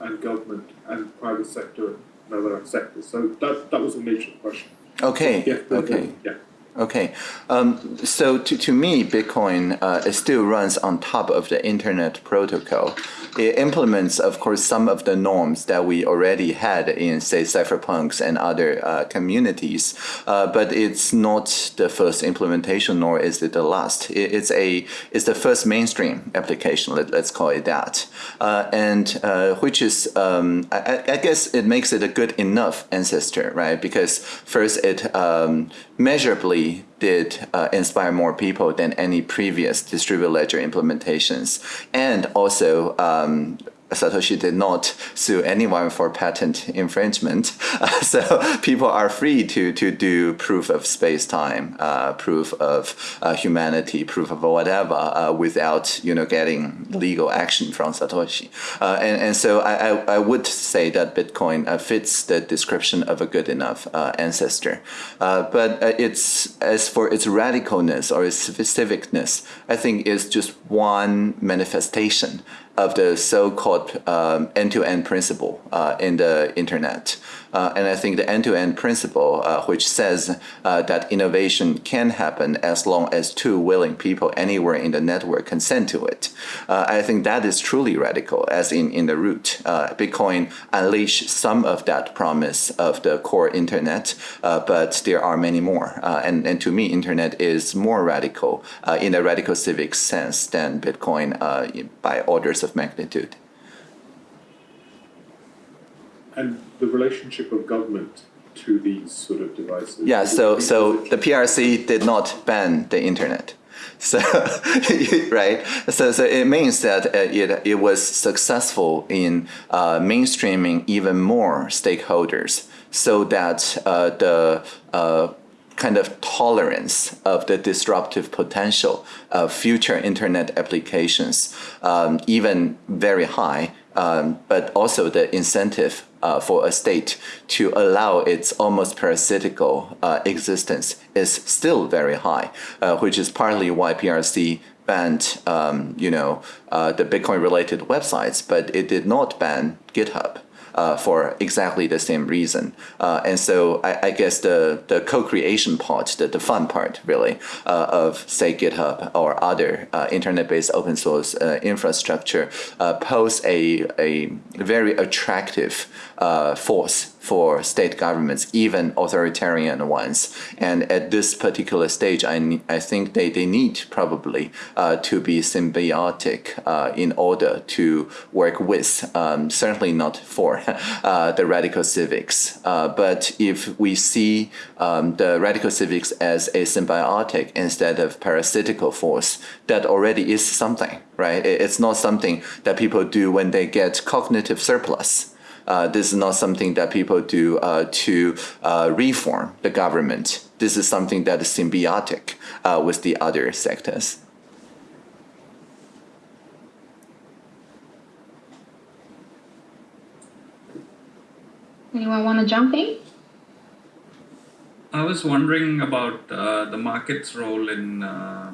and government and private sector and other sectors. So that that was a major question. Okay, Yeah. okay. Yeah. Okay, um, so to, to me, Bitcoin uh, it still runs on top of the internet protocol. It implements, of course, some of the norms that we already had in, say, cypherpunks and other uh, communities, uh, but it's not the first implementation, nor is it the last. It, it's a it's the first mainstream application. Let, let's call it that, uh, and uh, which is um, I, I- I guess it makes it a good enough ancestor, right? Because first it um, measurably did uh, inspire more people than any previous distributed ledger implementations, and also. Um, Satoshi did not sue anyone for patent infringement, so people are free to to do proof of space time, uh, proof of uh, humanity, proof of whatever, uh, without you know getting legal action from Satoshi. Uh, and and so I, I, I would say that Bitcoin uh, fits the description of a good enough ancestor. But it's as for its radicalness or its civicness, I think it's just one manifestation of the so-called um, end-to-end principle uh, in the internet. Uh, and I think the end-to-end principle, uh, which says uh, that innovation can happen as long as two willing people anywhere in the network consent to it, uh, I think that is truly radical, as in, in the root. Uh, Bitcoin unleashed some of that promise of the core internet, uh, but there are many more. And, and to me, internet is more radical in a radical civic sense than Bitcoin by orders of magnitude. And the relationship of government to these sort of devices. Yeah, so so the PRC did not ban the internet. So right, so so it means that uh, it it was successful in uh, mainstreaming even more stakeholders, so that uh, the uh, kind of tolerance of the disruptive potential of future internet applications, um, even very high, um, but also the incentive uh, for a state to allow its almost parasitical uh, existence is still very high, uh, which is partly why PRC banned, um, you know, uh, the Bitcoin-related websites, but it did not ban GitHub uh, for exactly the same reason. Uh, and so I, I guess the, the co-creation part, the, the fun part really, uh, of say GitHub or other uh, internet-based open source uh, infrastructure pose a, a very attractive uh, force for state governments, even authoritarian ones. And at this particular stage, I, I think they, they need probably uh, to be symbiotic uh, in order to work with, um, certainly not for uh, the radical civics. Uh, but if we see um, the radical civics as a symbiotic instead of parasitical force, that already is something, right? It's not something that people do when they get cognitive surplus Uh, this is not something that people do uh, to uh, reform the government. This is something that is symbiotic uh, with the other sectors. Anyone want to jump in? I was wondering about uh, the market's role in uh,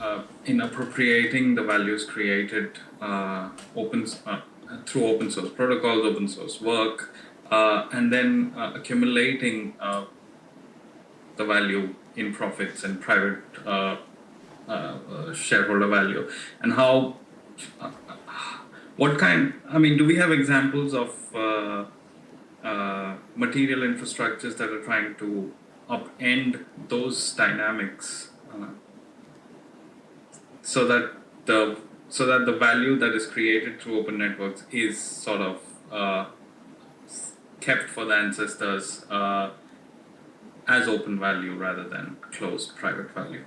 uh, in appropriating the values created uh, open uh, through open source protocols, open source work, uh, and then accumulating the value in profits and private shareholder value, and how what kind? I mean, do we have examples of uh, material infrastructures that are trying to upend those dynamics uh, so that the so that the value that is created through open networks is sort of uh, kept for the ancestors uh, as open value rather than closed private value.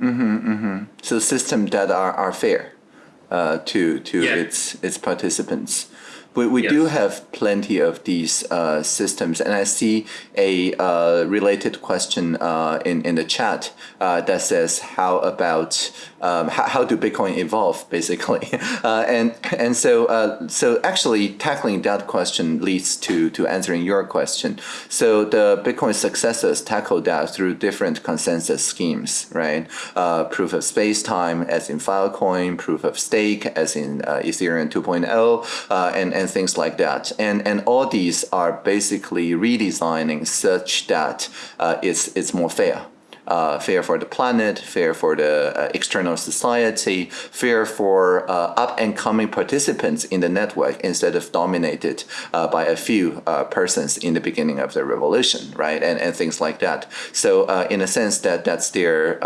Mm-hmm, mm-hmm. So systems that are, are fair uh, to to Yeah. its its participants. We, we Yes. do have plenty of these uh, systems, and I see a uh, related question uh, in in the chat uh, that says, "How about um, how, how do Bitcoin evolve?" Basically, uh, and and so uh, so actually tackling that question leads to to answering your question. So the Bitcoin successors tackled that through different consensus schemes, right? Uh, proof of space time, as in Filecoin, proof of stake, as in uh, Ethereum 2.0, uh, and and things like that. And and all these are basically redesigning such that uh, it's it's more fair uh, fair for the planet, fair for the uh, external society, fair for uh, up and coming participants in the network instead of dominated uh, by a few uh, persons in the beginning of the revolution, right? And, and things like that. So, in a sense, that that's their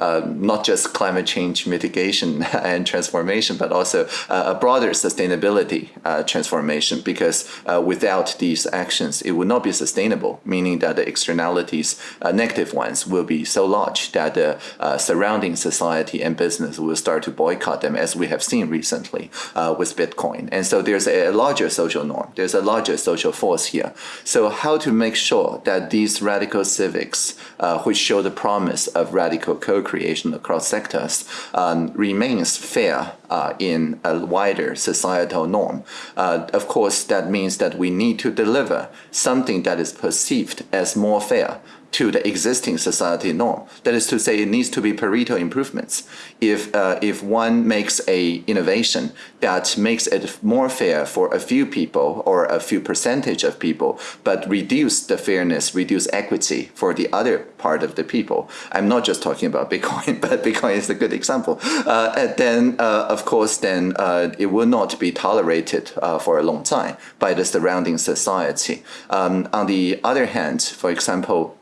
uh, not just climate change mitigation and transformation, but also uh, a broader sustainability uh, transformation. Because without these actions, it would not be sustainable. Meaning that the externalities, negative ones, will be so large that the surrounding society and business will start to boycott them, as we have seen recently with Bitcoin. And so there's a larger social norm. There's a larger social force here. So how to make sure that these radical civics, uh, which show the promise of radical co-creation across sectors, um, remains fair uh, in a wider societal norm. Uh, of course, that means that we need to deliver something that is perceived as more fair to the existing society norm. That is to say, it needs to be Pareto improvements. If uh, if one makes a innovation that makes it more fair for a few people or a few percentage of people, but reduce the fairness, reduce equity for the other part of the people. I'm not just talking about Bitcoin, but Bitcoin is a good example. Uh, then, uh, of course, then uh, it will not be tolerated uh, for a long time by the surrounding society. Um, on the other hand, for example,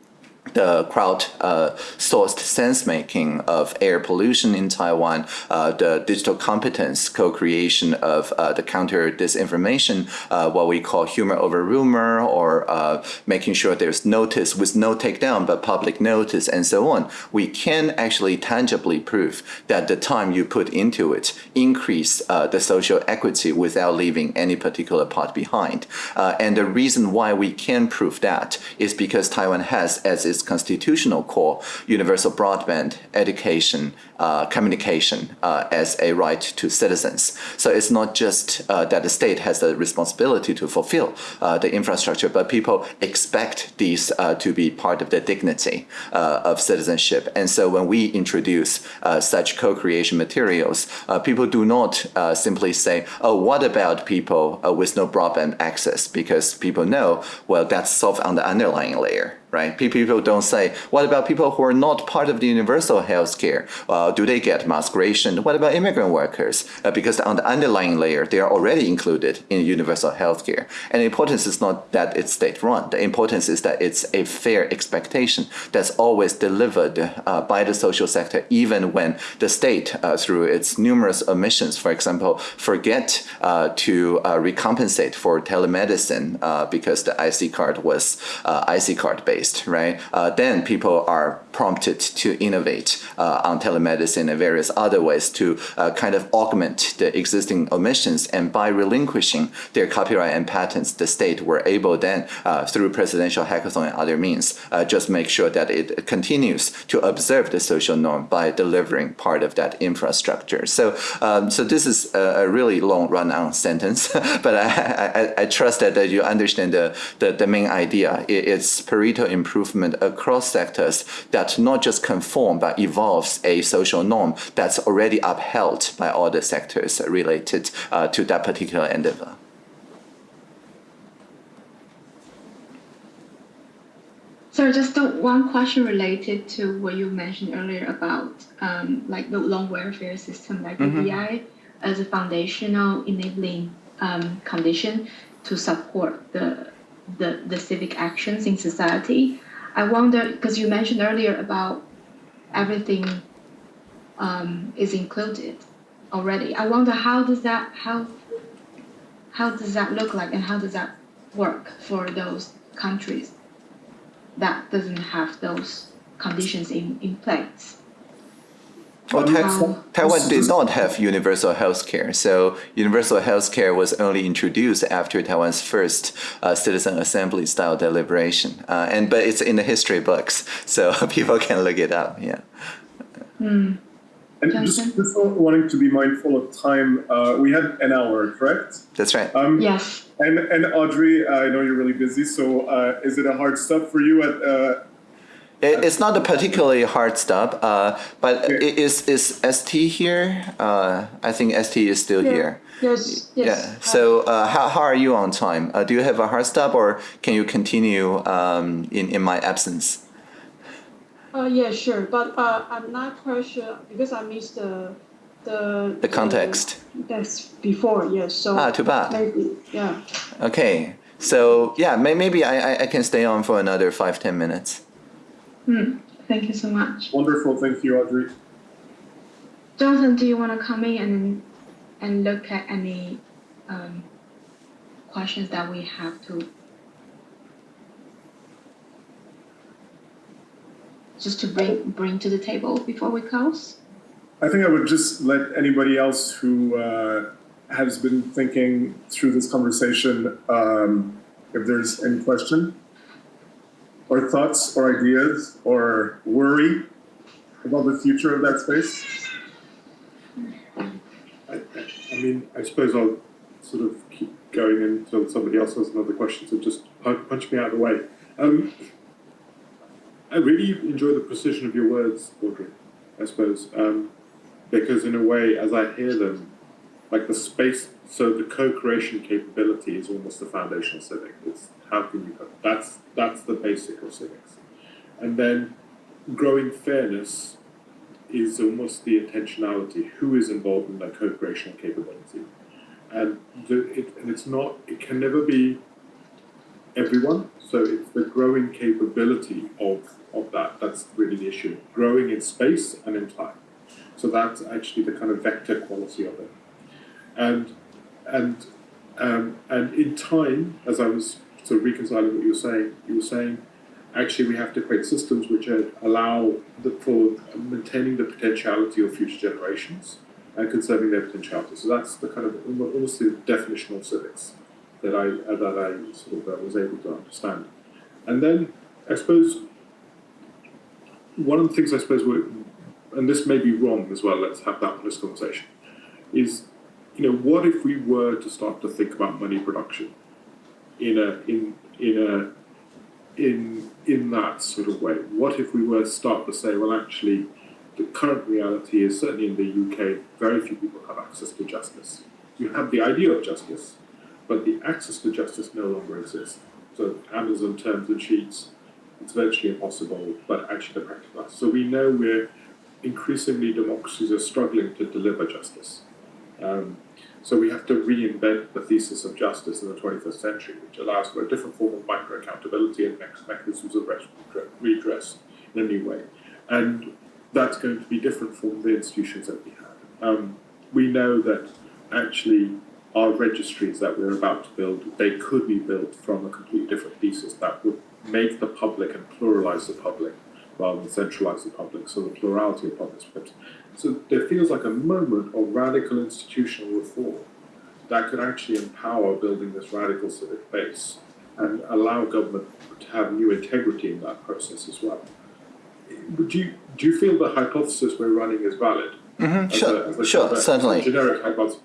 the crowd-sourced sense-making of air pollution in Taiwan, uh, the digital competence co-creation of uh, the counter disinformation, uh, what we call humor over rumor, or uh, making sure there's notice with no takedown but public notice, and so on. We can actually tangibly prove that the time you put into it increase uh, the social equity without leaving any particular part behind. Uh, and the reason why we can prove that is because Taiwan has as its constitutional core universal broadband education uh, communication uh, as a right to citizens. So it's not just uh, that the state has the responsibility to fulfill uh, the infrastructure, but people expect these uh, to be part of the dignity of citizenship. And so when we introduce such co-creation materials, people do not simply say, oh, what about people with no broadband access? Because people know, well, that's solved on the underlying layer right? People don't say, what about people who are not part of the universal health care? Uh, do they get mass ration? What about immigrant workers? Uh, because on the underlying layer, they are already included in universal health care. And the importance is not that it's state-run. The importance is that it's a fair expectation that's always delivered uh, by the social sector, even when the state, uh, through its numerous omissions, for example, forget uh, to uh, recompensate for telemedicine because the IC card was IC card right? Uh, then people are prompted to innovate uh, on telemedicine and various other ways to uh, kind of augment the existing omissions. And by relinquishing their copyright and patents, the state were able then, uh, through presidential hackathon and other means, uh, just make sure that it continues to observe the social norm by delivering part of that infrastructure. So, um, so this is a, a really long run-on sentence, but I, I, I, trust that, that you understand the, the, the main idea. It's Pareto improvement across sectors that not just conform but evolves a social norm that's already upheld by all the sectors related uh, to that particular endeavor. So just one question related to what you mentioned earlier about um, like the long welfare system, like mm -hmm. the BI as a foundational enabling um, condition to support the, the the civic actions in society. I wonder because you mentioned earlier about everything um, is included already. I wonder how does that how how does that look like and how does that work for those countries? that doesn't have those conditions in, in place. Well, Taiwan, Taiwan did not have universal health care. So universal health care was only introduced after Taiwan's first uh, citizen assembly style deliberation. Uh, and But it's in the history books, so people can look it up, yeah. Mm. And just, just wanting to be mindful of time, uh, we had an hour, correct? That's right. Um, yes. And, and Audrey, I know you're really busy, so uh, is it a hard stop for you at? It, it's not a particularly hard stop, uh, but is is ST here? Uh, I think ST is still yeah. here. Yes. yes. Yeah. So uh, how how are you on time? Uh, do you have a hard stop, or can you continue um, in in my absence? Uh, yeah, sure, but uh, I'm not quite sure because I missed the the the context. That's before, yes. So ah, too bad. Maybe, yeah. Okay, so yeah, may, maybe I, I can stay on for another five ten minutes. Hmm. Thank you so much. Wonderful. Thank you, Audrey. Jonathan, do you want to come in and and look at any um, questions that we have to just to bring bring to the table before we close? I think I would just let anybody else who uh, has been thinking through this conversation, um, if there's any question or thoughts or ideas or worry about the future of that space. I, I mean, I suppose I'll sort of keep going until somebody else has another question, so just punch me out of the way. Um, I really enjoy the precision of your words, Audrey, I suppose. Um, because in a way, as I hear them, like the space, so the co-creation capability is almost the foundational civic. It's how can you, that's, that's the basic of civics. And then growing fairness is almost the intentionality. Who is involved in that co-creational capability? And, the, it, and it's not, it can never be everyone. So it's the growing capability of, of that. That's really the issue. Growing in space and in time. So that's actually the kind of vector quality of it. And and um, and in time, as I was of reconciling what you were saying, you were saying actually we have to create systems which allow the, for maintaining the potentiality of future generations and conserving their potentiality. So that's the kind of almost the definition of civics that I that I sort of uh, was able to understand. And then I suppose one of the things I suppose we and this may be wrong as well, let's have that honest conversation, is, you know, what if we were to start to think about money production in a, in, in a, in, in that sort of way? What if we were to start to say, well, actually, the current reality is certainly in the UK, very few people have access to justice. You have the idea of justice, but the access to justice no longer exists. So Amazon terms and sheets, it's virtually impossible, but actually the practical. So we know we're increasingly democracies are struggling to deliver justice. Um, so we have to reinvent the thesis of justice in the 21st century, which allows for a different form of micro accountability and mechanisms of redress in a new way. And that's going to be different from the institutions that we have. Um, we know that actually our registries that we're about to build, they could be built from a completely different thesis that would make the public and pluralize the public rather than centralize the public, so the plurality of public scripts. So there feels like a moment of radical institutional reform that could actually empower building this radical civic base and allow government to have new integrity in that process as well. Do you, do you feel the hypothesis we're running is valid? Mhm, Sure, a- sure, certainly. generic hypothesis.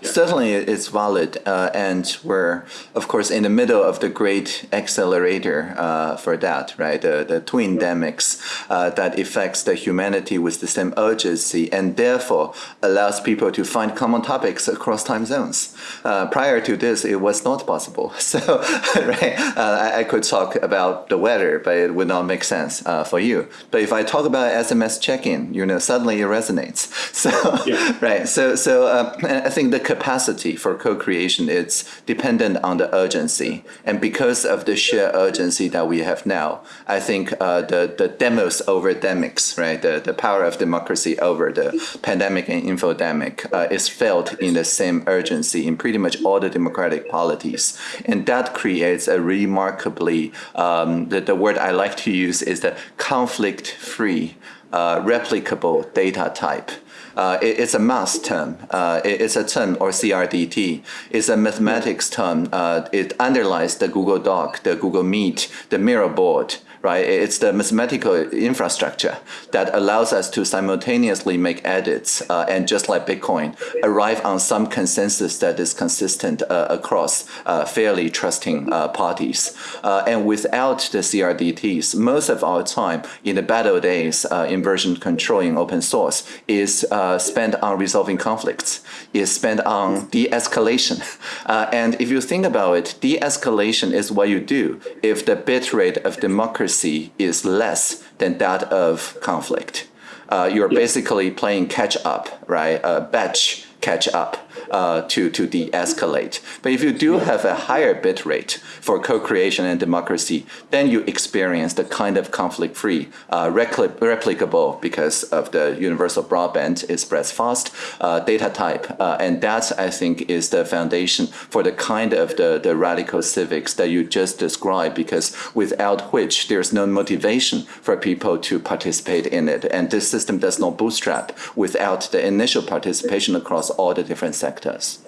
Yeah. Certainly, it's valid, uh, and we're, of course, in the middle of the great accelerator uh, for that, right? The, the twin demics uh, that affects the humanity with the same urgency, and therefore allows people to find common topics across time zones. Uh, prior to this, it was not possible. So, right, uh, I, I could talk about the weather, but it would not make sense uh, for you. But if I talk about SMS check-in, you know, suddenly it resonates. So, Yeah. right. So, so uh, I think the capacity for co-creation is dependent on the urgency, and because of the sheer urgency that we have now, I think uh, the the demos over demics, right? The the power of democracy over the pandemic and infodemic uh, is felt in the same urgency in pretty much all the democratic polities, and that creates a remarkably um, the the word I like to use is the conflict-free, uh, replicable data type. Uh, it- it's a math term. Uh, it- it's a term, or CRDT. It's a mathematics term. Uh, it underlies the Google Doc, the Google Meet, the Miro board. Right? It's the mathematical infrastructure that allows us to simultaneously make edits uh, and, just like Bitcoin, arrive on some consensus that is consistent uh, across uh, fairly trusting uh, parties. Uh, and without the CRDTs, most of our time in the battle days uh, in version control in open source is spent on resolving conflicts, is spent on de-escalation. And if you think about it, de-escalation is what you do if the bit rate of democracy is less than that of conflict. Uh, you're basically playing catch up, right? Uh, batch catch up uh, to, to de-escalate. But if you do have a higher bit rate for co-creation and democracy, then you experience the kind of conflict-free, uh, repli- replicable because of the universal broadband, spreads fast, uh, data type. Uh, and that, I think, is the foundation for the kind of the, the radical civics that you just described, because without which there's no motivation for people to participate in it. And this system does not bootstrap without the initial participation across all the different sectors.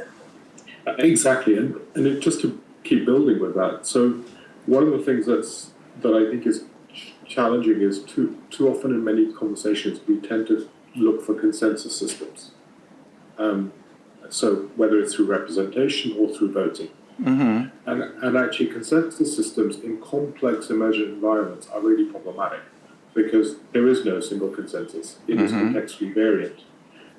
Exactly, and, and it, just to keep building with that. So, one of the things that's that I think is ch- challenging is too too often in many conversations we tend to look for consensus systems. Um, so whether it's through representation or through voting, Mm-hmm. and and actually consensus systems in complex emergent environments are really problematic because there is no single consensus. It is Mhm. contextually variant.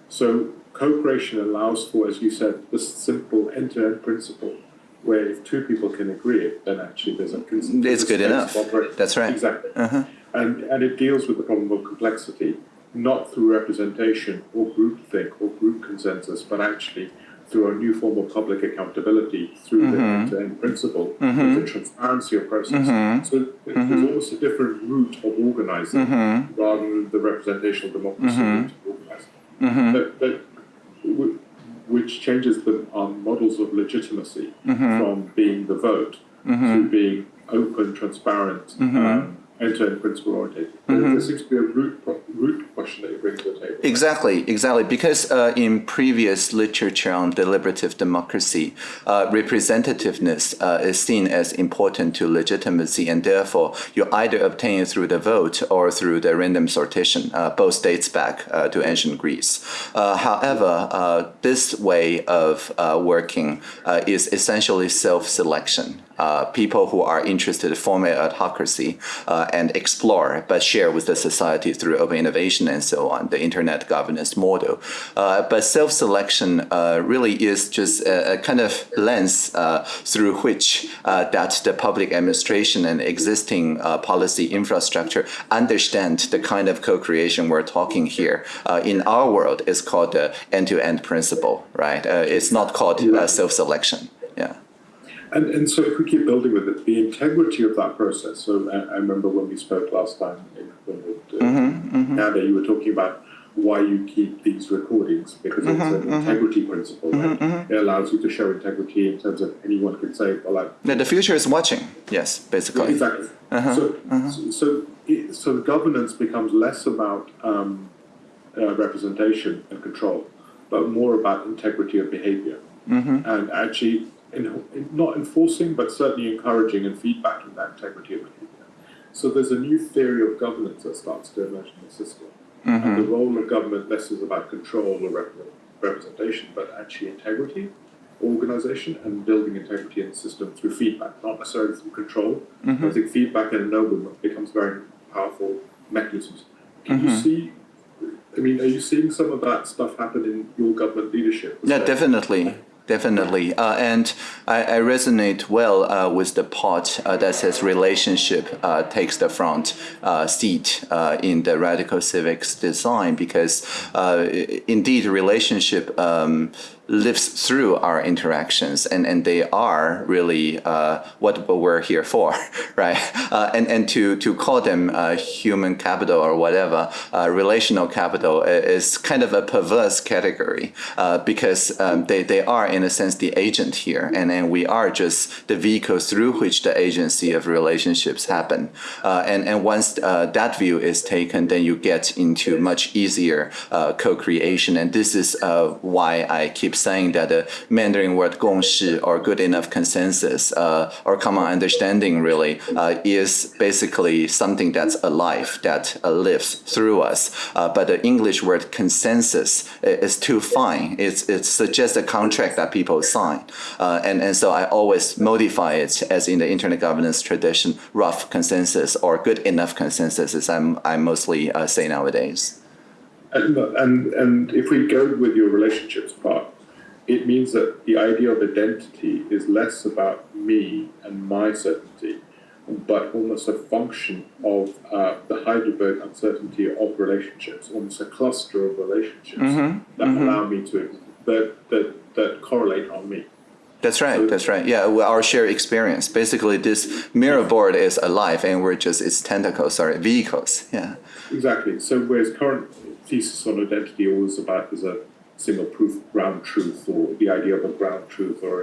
So co-creation allows for, as you said, this simple end-to-end principle where if two people can agree, then actually there's a consensus. It's good enough. That's right. Exactly. Uh-huh. And and it deals with the problem of complexity, not through representation or groupthink or group consensus, but actually through a new form of public accountability through the Mhm. end-to-end principle, Mhm. the transparency of process. Mhm. So th- there's Mhm. almost a different route of organizing rather than the representational democracy route of organizing. Mm-hmm. That, w- which changes the um, models of legitimacy Mhm. from being the vote to Mm-hmm. being open, transparent, Mhm. um, end-to-end principle oriented. There- Mhm. There seems to be a root, pro- root question Exactly, exactly. Because uh, in previous literature on deliberative democracy, uh, representativeness uh, is seen as important to legitimacy, and therefore you either obtain it through the vote or through the random sortition. Uh, both dates back uh, to ancient Greece. Uh, however, this way of working is essentially self-selection. Uh, people who are interested to form an adhocracy uh, and explore, but share with the society through open innovation and so on, the internet governance model. Uh, but self-selection uh, really is just a, a kind of lens uh, through which that the public administration and existing policy infrastructure understand the kind of co-creation we're talking here. In our world, it's called the end-to-end principle, right? It's not called self-selection. Yeah. And, and so if we keep building with it, the integrity of that process. So I, I remember when we spoke last time, in, when we, uh, Mm-hmm, mm-hmm. Nada, you were talking about why you keep these recordings because it's Mhm, an mhm. integrity principle. Mhm, Right? It allows you to show integrity in terms of anyone could say, well, I Yeah, the future is watching. Yes, basically. Exactly. Uh-huh, So, uh-huh. so, so, it, so governance becomes less about um, uh, representation and control, but more about integrity of behavior Mm-hmm. and actually not enforcing, but certainly encouraging and feedbacking that integrity of behavior. So there's a new theory of governance that starts to emerge in the system. And the role of government less is about control or rep- representation, but actually integrity, organization, and building integrity in the system through feedback, not necessarily through control. Mm-hmm. I think feedback and ennoblement becomes very powerful mechanisms. Can you Mhm. see? I mean, are you seeing some of that stuff happen in your government leadership? Yeah, definitely. Definitely. Uh, and I, I resonate well uh, with the part uh, that says relationship uh, takes the front uh, seat uh, in the radical civics design because indeed relationship um, lives through our interactions and, and they are really uh, what we're here for, right? Uh, and and to, to call them uh, human capital or whatever, uh, relational capital is kind of a perverse category uh, because um, they, they are, in a sense, the agent here. And then we are just the vehicle through which the agency of relationships happen. Uh, and, and once uh, that view is taken, then you get into much easier uh, co-creation. And this is uh, why I keep saying that the Mandarin word 共识 or good enough consensus uh, or common understanding really uh, is basically something that's alive, that uh, lives through us. But the English word consensus is too fine. It's, it suggests a contract that people sign. And, and so I always modify it as in the internet governance tradition, rough consensus or good enough consensus as I'm, I mostly uh, say nowadays. And, and and if we go with your relationships part, it means that the idea of identity is less about me and my certainty, but almost a function of uh, the Heisenberg uncertainty of relationships, almost a cluster of relationships Mhm, that mhm. allow me to that that that correlate on me. That's right. That's right. Yeah, well, our shared experience. Basically, this Miro board is alive, and we're just its tentacles, sorry, vehicles. Yeah. Exactly. So whereas current thesis on identity always about there's a single proof ground truth or the idea of a ground truth or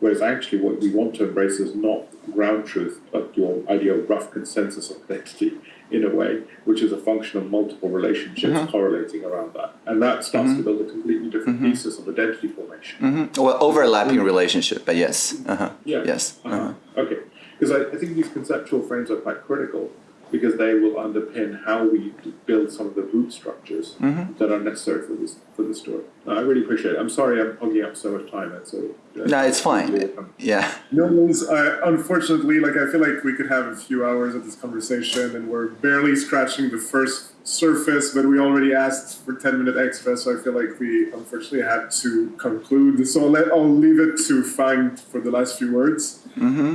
whereas actually what we want to embrace is not ground truth but your idea of rough consensus of identity in a way which is a function of multiple relationships correlating around that and that starts to build a completely different thesis of identity formation hmm Well, overlapping relationship, but yes. Uh-huh. yeah Yes. uh-huh. Uh-huh. okay because I, I think these conceptual frames are quite critical because they will underpin how we build some of the root structures Mhm. that are necessary for this for the story. No, I really appreciate it. I'm sorry I'm hogging up so much time. And so uh, No, it's fine. Yeah. No worries. Uh, unfortunately, like I feel like we could have a few hours of this conversation, and we're barely scratching the first surface. But we already asked for ten minute extra, so I feel like we unfortunately had to conclude. So I'll, let, I'll leave it to Fang for the last few words. Mm-hmm.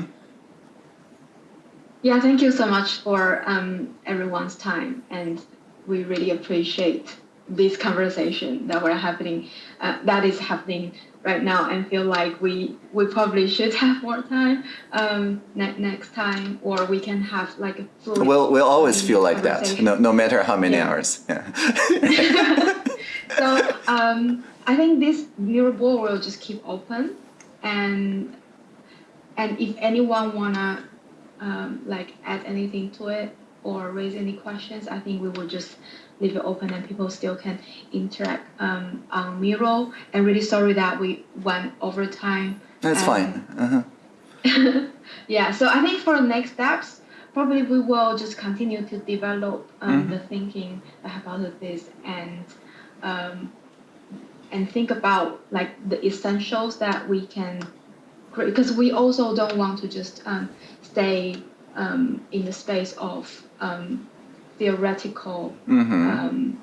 Yeah, thank you so much for um, everyone's time, and we really appreciate this conversation that we're happening, uh, that is happening right now, and feel like we we probably should have more time um, ne- next time, or we can have like a fluid. We'll, we'll always feel like that, no, no matter how many Yeah. hours. Yeah. so um, I think this Miro board will just keep open, and and if anyone wanna um, like add anything to it or raise any questions, I think we will just leave it open and people still can interact um, on Miro. And really sorry that we went over time. That's Um, fine. Uh-huh. yeah, so I think for the next steps, probably we will just continue to develop um, Mhm. the thinking about this and um, and think about like the essentials that we can create because we also don't want to just um, stay um, in the space of um, theoretical Mm-hmm. um,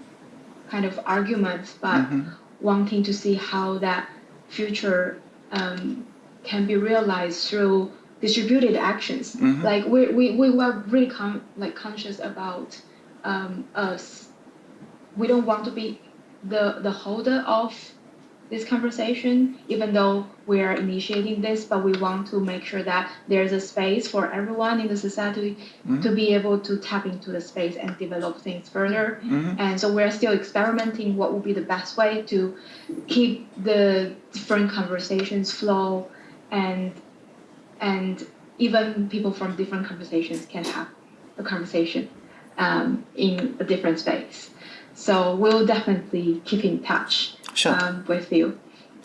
kind of arguments, but Mhm. wanting to see how that future um, can be realized through distributed actions. Mhm. Like we, we, we were really con- like conscious about um, us. We don't want to be the, the holder of this conversation, even though we are initiating this, but we want to make sure that there's a space for everyone in the society Mhm. to be able to tap into the space and develop things further. Mhm. And so we're still experimenting what would be the best way to keep the different conversations flow and and even people from different conversations can have a conversation um, in a different space. So we'll definitely keep in touch Sure. um, with you.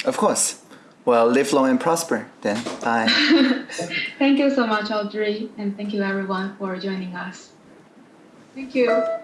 Of course. Well, live long and prosper then. Bye. thank you so much, Audrey, and thank you everyone for joining us. Thank you.